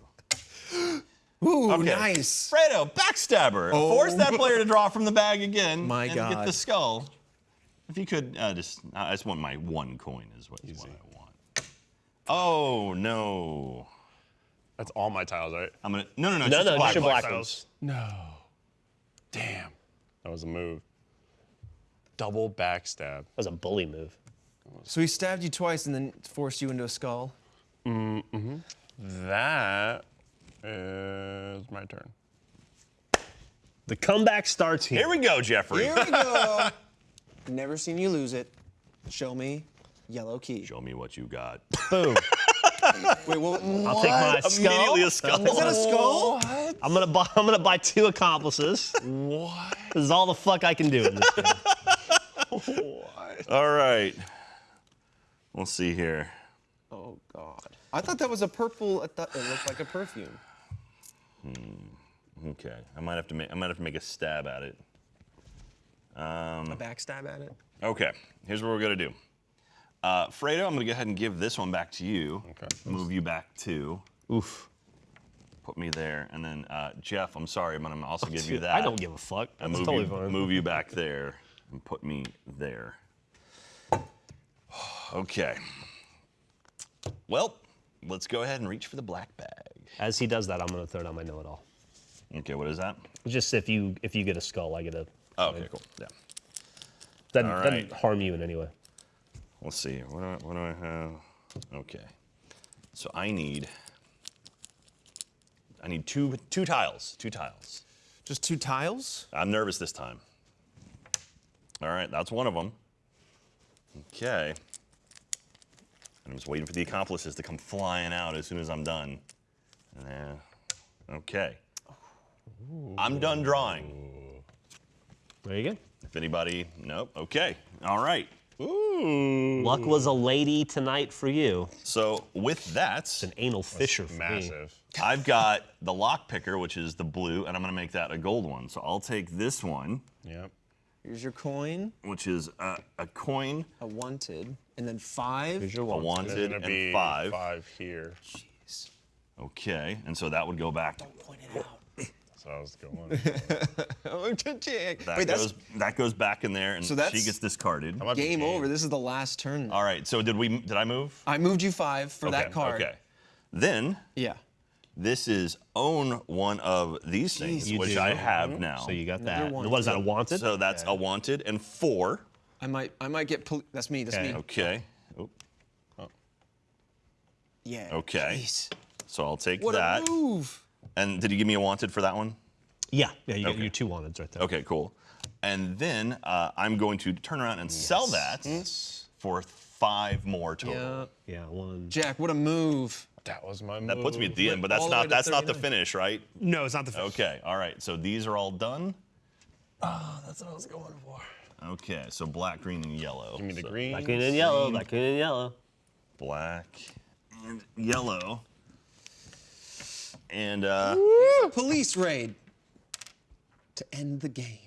Speaker 3: [GASPS]
Speaker 5: Ooh,
Speaker 3: Okay.
Speaker 5: nice.
Speaker 3: Fredo, backstabber. Force that player to draw from the bag again
Speaker 5: Oh. My
Speaker 3: and get the skull. If you could uh, just, I just want my one coin is what, is what I want. Oh no.
Speaker 6: That's all my tiles, right?
Speaker 3: I'm gonna no no no.
Speaker 4: No,
Speaker 3: just
Speaker 4: no,
Speaker 3: black,
Speaker 4: just your
Speaker 3: black.
Speaker 4: black ones.
Speaker 6: No. Damn. That was a move. Double backstab.
Speaker 4: That was a bully move.
Speaker 5: So he stabbed you twice and then forced you into a skull. Mm hmm.
Speaker 6: That is my turn.
Speaker 4: The comeback starts here.
Speaker 3: Here we go, Geoffrey.
Speaker 5: Here we go. [LAUGHS] Never seen you lose it. Show me yellow key.
Speaker 3: Show me what you got.
Speaker 4: Boom. [LAUGHS] [LAUGHS]
Speaker 5: Wait, what?
Speaker 4: I'll take my skull.
Speaker 3: Immediately a skull.
Speaker 5: Is that a skull?
Speaker 4: I'm gonna buy. I'm gonna buy two accomplices. [LAUGHS]
Speaker 6: What?
Speaker 4: This is all the fuck I can do in this game.
Speaker 3: All right. We'll see here.
Speaker 5: Oh God. I thought that was a purple. I thought it looked like a perfume. Hmm.
Speaker 3: Okay. I might have to make I might have to make a stab at it.
Speaker 5: A backstab at it.
Speaker 3: Okay. Here's what we're gonna do. Uh, Fredo, I'm gonna go ahead and give this one back to you.
Speaker 6: Okay.
Speaker 3: Move you back to.
Speaker 4: Oof.
Speaker 3: Put me there, and then uh, Geoff, I'm sorry, but I'm gonna also give you that.
Speaker 4: I don't give a fuck.
Speaker 3: and
Speaker 4: That's
Speaker 3: move
Speaker 4: totally
Speaker 3: you,
Speaker 4: fine.
Speaker 3: move you back there and put me there. [SIGHS] Okay. Well, let's go ahead and reach for the black bag.
Speaker 4: As he does that, I'm gonna throw down my know-it-all.
Speaker 3: Okay, what is that?
Speaker 4: Just if you if you get a skull, I get a.
Speaker 3: Oh, okay, cool. Yeah.
Speaker 4: Doesn't,
Speaker 3: All
Speaker 4: doesn't harm you in any way.
Speaker 3: Let's see. What do I, what do I have? Okay. So I need. I need two two tiles. Two tiles.
Speaker 5: Just two tiles.
Speaker 3: I'm nervous this time. All right, that's one of them. Okay. And I'm just waiting for the accomplices to come flying out as soon as I'm done. Yeah. Okay. I'm done drawing.
Speaker 4: There you go.
Speaker 3: If anybody, nope. Okay. All right.
Speaker 4: Luck was a lady tonight for you.
Speaker 3: So with that, it's
Speaker 4: An anal fisher for me.
Speaker 6: Massive.
Speaker 3: I've got the lock picker, which is the blue, and I'm gonna make that a gold one. So I'll take this one,
Speaker 6: Yep.
Speaker 5: Here's your coin.
Speaker 3: which is a, a coin,
Speaker 5: A wanted, and then five.
Speaker 4: Here's your
Speaker 3: a wanted,
Speaker 6: gonna be
Speaker 3: and five.
Speaker 6: Five here. Jeez.
Speaker 3: Okay, and so that would go back.
Speaker 5: Don't Point it out.
Speaker 6: So I was [LAUGHS] going.
Speaker 5: Oh,
Speaker 3: That
Speaker 5: Wait, that's
Speaker 3: goes that goes back in there, and
Speaker 5: So
Speaker 3: she gets discarded.
Speaker 6: That might be
Speaker 5: game over. This is the last turn.
Speaker 3: All right. So did we? Did I move?
Speaker 5: I moved you five for that
Speaker 3: Okay,
Speaker 5: card.
Speaker 3: Okay. Then
Speaker 5: Yeah.
Speaker 3: this is own one of these things,
Speaker 4: You
Speaker 3: which
Speaker 4: do.
Speaker 3: I uh-huh. have now.
Speaker 4: So you got that.
Speaker 5: one.
Speaker 4: What is that? A wanted?
Speaker 3: So that's a wanted and four.
Speaker 5: I might. I might get. Poli- that's me. That's
Speaker 4: Okay.
Speaker 5: me.
Speaker 3: Okay. Oop.
Speaker 5: Yeah.
Speaker 3: Okay.
Speaker 5: Jeez.
Speaker 3: So I'll take
Speaker 5: What
Speaker 3: that.
Speaker 5: a move.
Speaker 3: And did you give me a wanted for that one?
Speaker 4: yeah. Yeah. You got
Speaker 3: Okay.
Speaker 4: your two wanteds right there.
Speaker 3: Okay, cool. And then uh, I'm going to turn around and sell that for five more total.
Speaker 5: Yeah.
Speaker 4: Yeah. One.
Speaker 5: Jack, what a move.
Speaker 6: that was my move.
Speaker 3: That puts me at the end, but that's
Speaker 5: all the way
Speaker 3: not
Speaker 5: to
Speaker 3: that's not the finish, right?
Speaker 2: No, it's not the finish.
Speaker 3: Okay, all right. So these are all done.
Speaker 5: Oh, that's what I was going for.
Speaker 3: Okay, so black, green, and yellow.
Speaker 6: Give me the
Speaker 3: So
Speaker 6: green.
Speaker 4: Black, green, and yellow. Black, green, and yellow.
Speaker 3: Black and yellow. And uh,
Speaker 5: Police raid to end the game.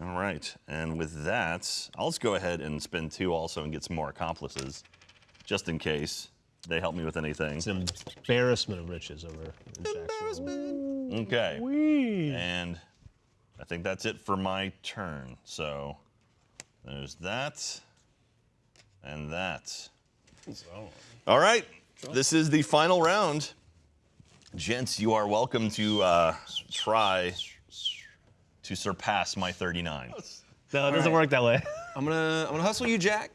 Speaker 3: all right, and with that, I'll just go ahead and spend two also and get some more accomplices, just in case they help me with anything.
Speaker 4: It's an embarrassment of riches over in Jack's world.
Speaker 3: Okay. And I think that's it for my turn. So there's that and that. All right. This is the final round. Gents, you are welcome to uh, try to surpass my 39.
Speaker 4: No, it doesn't
Speaker 5: right.
Speaker 4: work that way.
Speaker 5: I'm gonna. I'm gonna hustle you, Jack.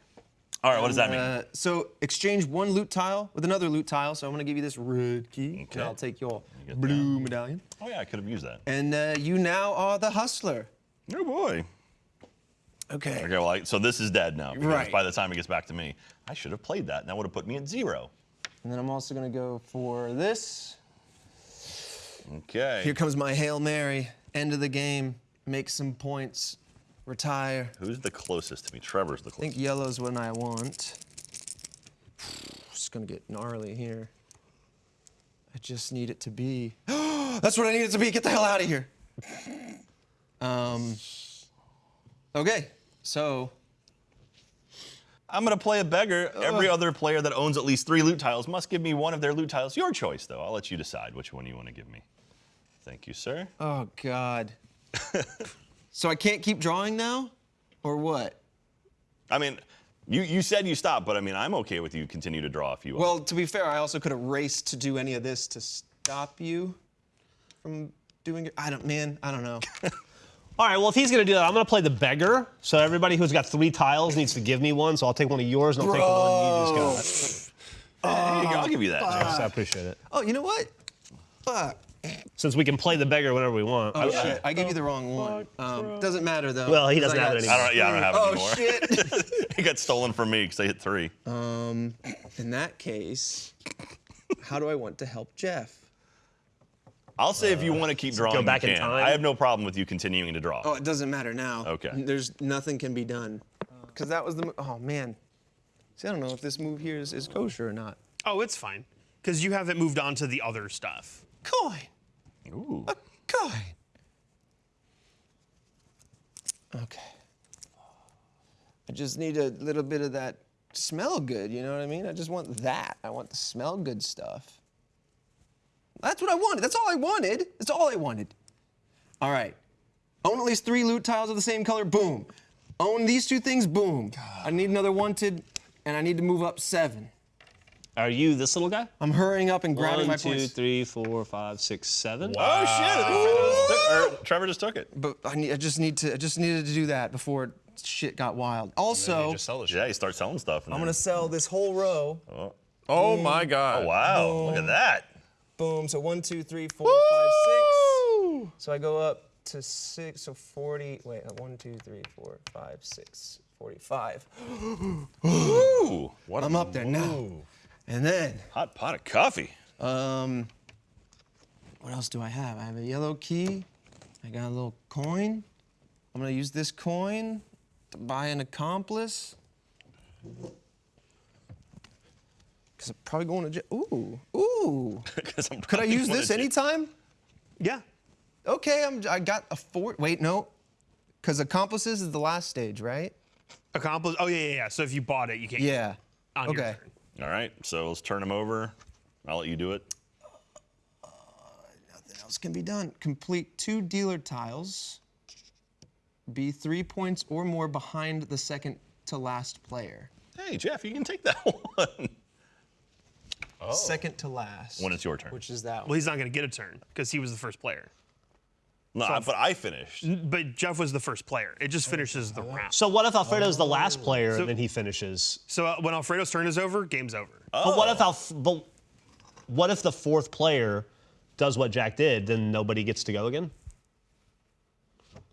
Speaker 3: All right, what does that mean?
Speaker 5: Uh, so exchange one loot tile with another loot tile. So I'm gonna give you this red key,
Speaker 3: Okay.
Speaker 5: and I'll take your
Speaker 3: get
Speaker 5: blue medallion.
Speaker 3: Oh, yeah, I could have used that.
Speaker 5: And uh, you now are the hustler.
Speaker 3: Oh, boy.
Speaker 5: Okay.
Speaker 3: Okay, well, I, so this is dead now.
Speaker 5: Right.
Speaker 3: by the time it gets back to me, I should have played that, and that would have put me at zero.
Speaker 5: And then I'm also gonna go for this.
Speaker 3: Okay.
Speaker 5: Here comes my hail mary. End of the game. Make some points. Retire.
Speaker 3: Who's the closest to me? Trevor's the closest.
Speaker 5: I think yellow's what I want. [SIGHS] It's gonna get gnarly here. I just need it to be. [GASPS] That's what I need it to be. Get the hell out of here. Um. Okay, so
Speaker 3: I'm gonna play a beggar. Every other player that owns at least three loot tiles must give me one of their loot tiles. Your choice, though. I'll let you decide which one you want to give me. Thank you, sir.
Speaker 5: Oh God. [LAUGHS] so I can't keep drawing now, or what?
Speaker 3: I mean, you, you said you stopped, but I mean, I'm okay with you continue to draw if you want.
Speaker 5: Well, to be fair, I also could have raced to do any of this to stop you from doing it. I don't, man. I don't know. [LAUGHS]
Speaker 4: All right, well, if he's going to do that, I'm going to play the beggar. So everybody who's got three tiles needs to give me one. So I'll take one of yours and I'll take the one you just
Speaker 3: There you go, I'll give you that.
Speaker 4: got. So I appreciate it.
Speaker 5: oh, you know what? Fuck.
Speaker 4: Since we can play the beggar whenever we want.
Speaker 5: Oh shit! I gave you the wrong one. Um, doesn't matter though.
Speaker 4: Well, he doesn't
Speaker 5: I
Speaker 4: have it anymore.
Speaker 3: I don't, yeah, I don't have it
Speaker 5: Oh
Speaker 3: anymore.
Speaker 5: shit! [LAUGHS]
Speaker 3: it got stolen from me because I hit three.
Speaker 5: Um, In that case, how do I want to help Geoff?
Speaker 3: I'll say if you want to keep drawing, go
Speaker 4: back
Speaker 3: you
Speaker 4: in time?
Speaker 3: I have no problem with you continuing to draw.
Speaker 5: Oh, it doesn't matter now.
Speaker 3: Okay.
Speaker 5: There's nothing can be done. Because that was the. Oh man. See, I don't know if this move here is, is kosher or not.
Speaker 2: Oh, it's fine. Because you haven't moved on to the other stuff.
Speaker 5: Coin.
Speaker 3: Ooh.
Speaker 5: A coin. Okay. I just need a little bit of that smell good, you know what I mean? I just want that. I want the smell good stuff. That's what I wanted. That's all I wanted. That's all I wanted. All right. Own at least three loot tiles of the same color. Boom. Own these two things. Boom. I need another wanted, and I need to move up seven.
Speaker 4: Are you this little guy?
Speaker 5: I'm hurrying up and grabbing
Speaker 4: One,
Speaker 5: my
Speaker 4: two,
Speaker 5: points.
Speaker 4: three, four, five, six, seven.
Speaker 3: Oh shit! Took- or er, Trevor just took it.
Speaker 5: But I, need, I just need to. I just needed to do that before shit got wild. Also,
Speaker 6: you just sell the shit.
Speaker 3: Yeah, you start selling stuff.
Speaker 5: I'm gonna sell this whole row.
Speaker 6: Oh, oh my god.
Speaker 3: Oh wow! Look at that.
Speaker 5: Boom. So one, two, three, four, five, six. So I go up to six. So 40. Wait. uh, One, two, three, four, five, six. 45. [GASPS]
Speaker 3: Ooh,
Speaker 6: What
Speaker 5: I'm
Speaker 6: a
Speaker 5: up there now. And then,
Speaker 3: hot pot of coffee.
Speaker 5: um, what else do I have? I have a yellow key. I got a little coin. I'm gonna use this coin to buy an accomplice. Cause I'm probably going to jail. Ooh, ooh. [LAUGHS]
Speaker 3: 'Cause I'm
Speaker 5: Could I use this anytime?
Speaker 2: Yeah.
Speaker 5: Okay, I'm, I got a four. Wait, no. Because accomplices is the last stage, right?
Speaker 2: Accomplish. Oh, yeah, yeah, yeah. So if you bought it, you can't.
Speaker 5: Yeah.
Speaker 2: On your
Speaker 5: okay.
Speaker 2: turn.
Speaker 3: All right, so let's turn them over. I'll let you do it.
Speaker 5: Uh, nothing else can be done. Complete two dealer tiles. Be three points or more behind the second to last player.
Speaker 3: Hey, Geoff, you can take that [LAUGHS] one.
Speaker 5: Second to last.
Speaker 3: when it's your turn.
Speaker 5: Which is that one.
Speaker 2: Well, he's not going to get a turn because he was the first player.
Speaker 3: no, but I finished.
Speaker 2: But Geoff was the first player. It just finishes the round.
Speaker 4: So what if Alfredo's the last player
Speaker 2: So-
Speaker 4: and then he finishes?
Speaker 2: So uh, when Alfredo's turn is over, game's over.
Speaker 4: But what if Alf- but what if the fourth player does what Jack did? Then nobody gets to go again.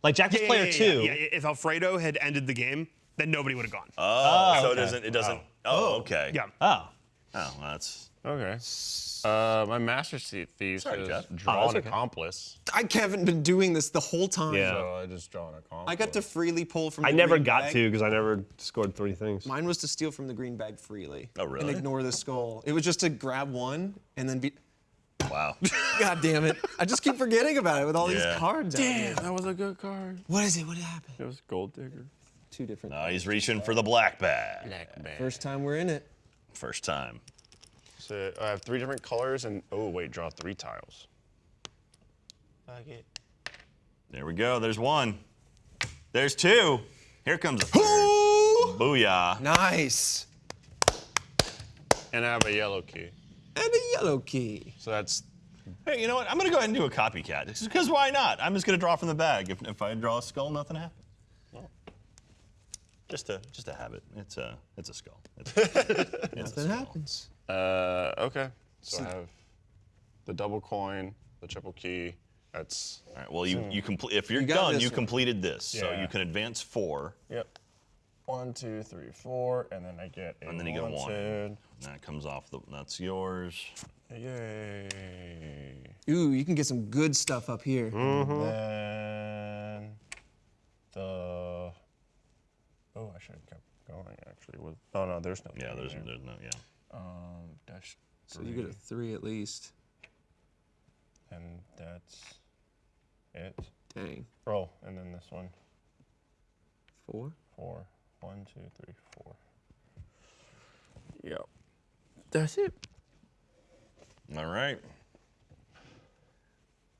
Speaker 4: Like Jack was
Speaker 2: Yeah,
Speaker 4: player
Speaker 2: yeah, yeah,
Speaker 4: two.
Speaker 2: yeah, yeah. If Alfredo had ended the game, then nobody would have gone.
Speaker 3: Oh, so it
Speaker 4: okay.
Speaker 3: doesn't. It doesn't. Oh, okay.
Speaker 2: yeah.
Speaker 4: Oh.
Speaker 3: Oh, well, that's.
Speaker 6: Okay. Uh, my master Thief thief
Speaker 3: Sorry,
Speaker 6: says
Speaker 3: Geoff.
Speaker 6: draw
Speaker 4: Oh,
Speaker 6: an
Speaker 4: okay.
Speaker 6: accomplice.
Speaker 5: I haven't been doing this the whole time.
Speaker 4: Yeah.
Speaker 6: So I just draw an accomplice.
Speaker 5: I got to freely pull from
Speaker 4: I never
Speaker 5: green
Speaker 4: got
Speaker 5: bag.
Speaker 4: to because I never scored three things.
Speaker 5: Mine was to steal from the green bag freely.
Speaker 3: Oh, really?
Speaker 5: And ignore the skull. It was just to grab one and then be.
Speaker 3: Wow. [LAUGHS]
Speaker 5: God damn it. I just keep forgetting about it with all
Speaker 3: Yeah.
Speaker 5: these cards out here.
Speaker 6: that was a good card.
Speaker 5: What is it? What happened?
Speaker 6: It was Gold Digger.
Speaker 5: Two different.
Speaker 3: now he's reaching for the black bag. black bag.
Speaker 5: First time we're in it.
Speaker 3: First time.
Speaker 6: So I have three different colors and oh wait, draw three tiles.
Speaker 3: There we go. There's one. There's two. Here comes a third. Booyah.
Speaker 5: Nice.
Speaker 6: And I have a yellow key.
Speaker 5: And a yellow key.
Speaker 6: So that's
Speaker 3: Hey, you know what? I'm gonna go ahead and do a copycat. Just because why not? I'm just gonna draw from the bag. If, if I draw a skull, nothing happens. Well, just a just a habit. It's a it's a skull. It's, [LAUGHS] it's a
Speaker 5: Nothing
Speaker 3: skull.
Speaker 5: happens.
Speaker 6: Uh okay. So I have the double coin, the triple key. That's
Speaker 3: All right. Well, you you complete. If you're
Speaker 5: You
Speaker 3: done, you
Speaker 5: one.
Speaker 3: completed this, so you can advance four.
Speaker 6: yep. One, two, three, four, and then I get a
Speaker 3: And then you get a one.
Speaker 6: wanted.
Speaker 3: That comes off the. That's yours.
Speaker 6: Yay.
Speaker 5: Ooh, you can get some good stuff up here.
Speaker 6: Then the oh, I should have kept going actually. With oh no, there's no.
Speaker 3: Yeah. There's
Speaker 6: there.
Speaker 3: there's no. Yeah.
Speaker 6: Um dash
Speaker 5: So you get a three at least.
Speaker 6: and that's it.
Speaker 5: Dang.
Speaker 6: Oh, and then this one
Speaker 5: Four?
Speaker 6: four. One, two, three, four. Yep. That's it.
Speaker 3: All right.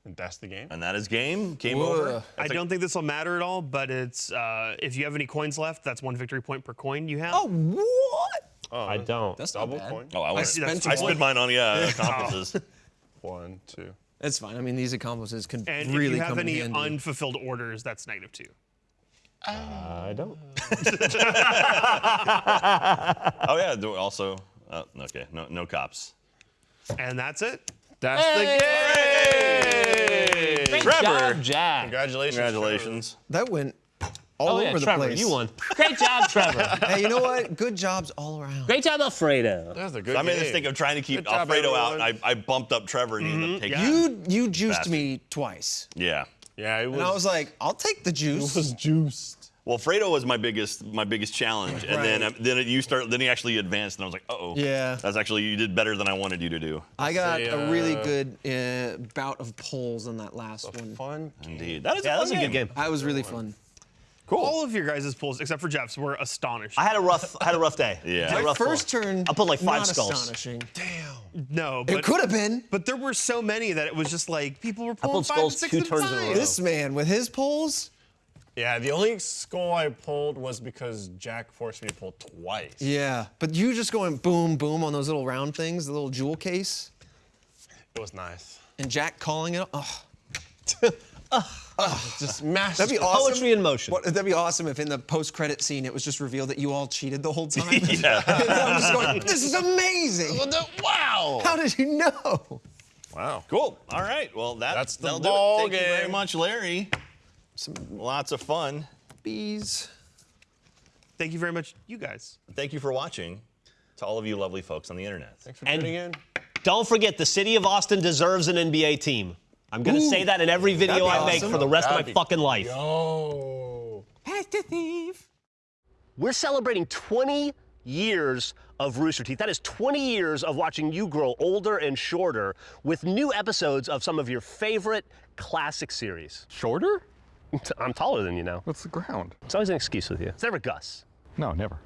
Speaker 6: And that's the game.
Speaker 3: And that is game. Game over.
Speaker 5: Whoa.
Speaker 2: I don't think this will matter at all, but it's uh, if you have any coins left, that's one victory point per coin you have.
Speaker 5: Oh, what?
Speaker 6: Oh,
Speaker 4: I don't.
Speaker 5: That's not
Speaker 6: double
Speaker 5: bad.
Speaker 6: coin.
Speaker 3: Oh, I, went,
Speaker 5: spent
Speaker 3: I
Speaker 5: a
Speaker 3: spent mine on yeah accomplices. [LAUGHS]
Speaker 6: One, two.
Speaker 5: That's fine. I mean, these accomplices can
Speaker 2: and
Speaker 5: really
Speaker 2: if you have any
Speaker 5: handy.
Speaker 2: unfulfilled orders, that's negative two.
Speaker 4: I don't. [LAUGHS] [LAUGHS]
Speaker 3: oh yeah. do- Also, uh, okay. No, no cops.
Speaker 2: And that's it.
Speaker 3: That's the game.
Speaker 4: Great
Speaker 3: Trevor.
Speaker 4: job, Jack.
Speaker 6: Congratulations.
Speaker 3: Congratulations.
Speaker 5: that went all
Speaker 4: Oh
Speaker 5: over
Speaker 4: yeah,
Speaker 5: the
Speaker 4: Trevor,
Speaker 5: place.
Speaker 4: you won. Great job, [LAUGHS] Trevor.
Speaker 5: Hey, you know what? Good jobs all around.
Speaker 4: Great job, Alfredo.
Speaker 6: Trevor. That's a good
Speaker 3: I made
Speaker 6: game.
Speaker 3: the mistake of trying to keep
Speaker 6: Good job,
Speaker 3: Alfredo out. I, I bumped up Trevor and he ended up taking.
Speaker 2: yeah.
Speaker 5: You you juiced me twice,
Speaker 3: Yeah.
Speaker 6: Yeah, it was.
Speaker 5: and I was like, I'll take the juice.
Speaker 6: It was juiced.
Speaker 3: Well, Fredo was my biggest my biggest challenge, and then
Speaker 5: Right.
Speaker 3: um, then you start then he actually advanced, and I was like, uh oh.
Speaker 5: Yeah.
Speaker 3: That's actually you did better than I wanted you to do.
Speaker 5: I got
Speaker 6: Say,
Speaker 5: a really
Speaker 6: uh,
Speaker 5: good uh, bout of pulls on that last one.
Speaker 6: Fun.
Speaker 3: Indeed. That is
Speaker 4: Yeah,
Speaker 3: a
Speaker 4: that was a good game.
Speaker 5: That was really fun.
Speaker 2: All of your guys' pulls, except for Geoff's, were astonishing.
Speaker 4: I had a rough, I had a rough day.
Speaker 3: Yeah.
Speaker 4: I had a
Speaker 5: My
Speaker 4: rough
Speaker 5: first
Speaker 4: pull.
Speaker 5: turn.
Speaker 4: I pulled like five
Speaker 5: not
Speaker 4: skulls.
Speaker 5: Astonishing. Damn.
Speaker 2: No, but
Speaker 5: It could have been.
Speaker 2: But there were so many that it was just like people were pulling
Speaker 4: pulled
Speaker 2: five
Speaker 4: skulls
Speaker 2: and six
Speaker 4: two
Speaker 2: at a
Speaker 4: turns in a row.
Speaker 5: This man with his pulls.
Speaker 6: Yeah, the only skull I pulled was because Jack forced me to pull twice.
Speaker 5: Yeah, but you just going boom boom on those little round things, the little jewel case,
Speaker 6: It was nice.
Speaker 5: and Jack calling it. Oh, [LAUGHS]
Speaker 6: Just massive.
Speaker 5: that'd be awesome.
Speaker 4: Poetry in motion.
Speaker 5: What, that'd be awesome if in the post-credit scene it was just revealed that you all cheated the whole time. [LAUGHS]
Speaker 3: Yeah.
Speaker 5: I'm just going, this is amazing.
Speaker 3: wow.
Speaker 5: How did you know?
Speaker 6: Wow.
Speaker 3: Cool. All right. Well, that,
Speaker 6: That's the
Speaker 3: that'll
Speaker 6: ball
Speaker 3: do it. Thank you very much, Larry. Some lots of fun.
Speaker 5: Bees.
Speaker 2: Thank you very much, you guys.
Speaker 3: Thank you for watching. To all of you lovely folks on the internet.
Speaker 6: Thanks for
Speaker 4: And-
Speaker 6: tuning in.
Speaker 4: Don't forget, the city of Austin deserves an NBA team. I'm gonna say that in every video I
Speaker 5: be
Speaker 4: make
Speaker 5: awesome.
Speaker 4: for the rest of
Speaker 6: That'd
Speaker 4: my
Speaker 6: be-
Speaker 4: fucking life.
Speaker 6: Oh.
Speaker 5: Pass the thief.
Speaker 4: We're celebrating 20 years of Rooster Teeth. That is 20 years of watching you grow older and shorter with new episodes of some of your favorite classic series.
Speaker 7: Shorter? [LAUGHS]
Speaker 4: I'm taller than you now.
Speaker 7: What's the ground?
Speaker 4: It's always an excuse with you. It's never Gus.
Speaker 7: No, never.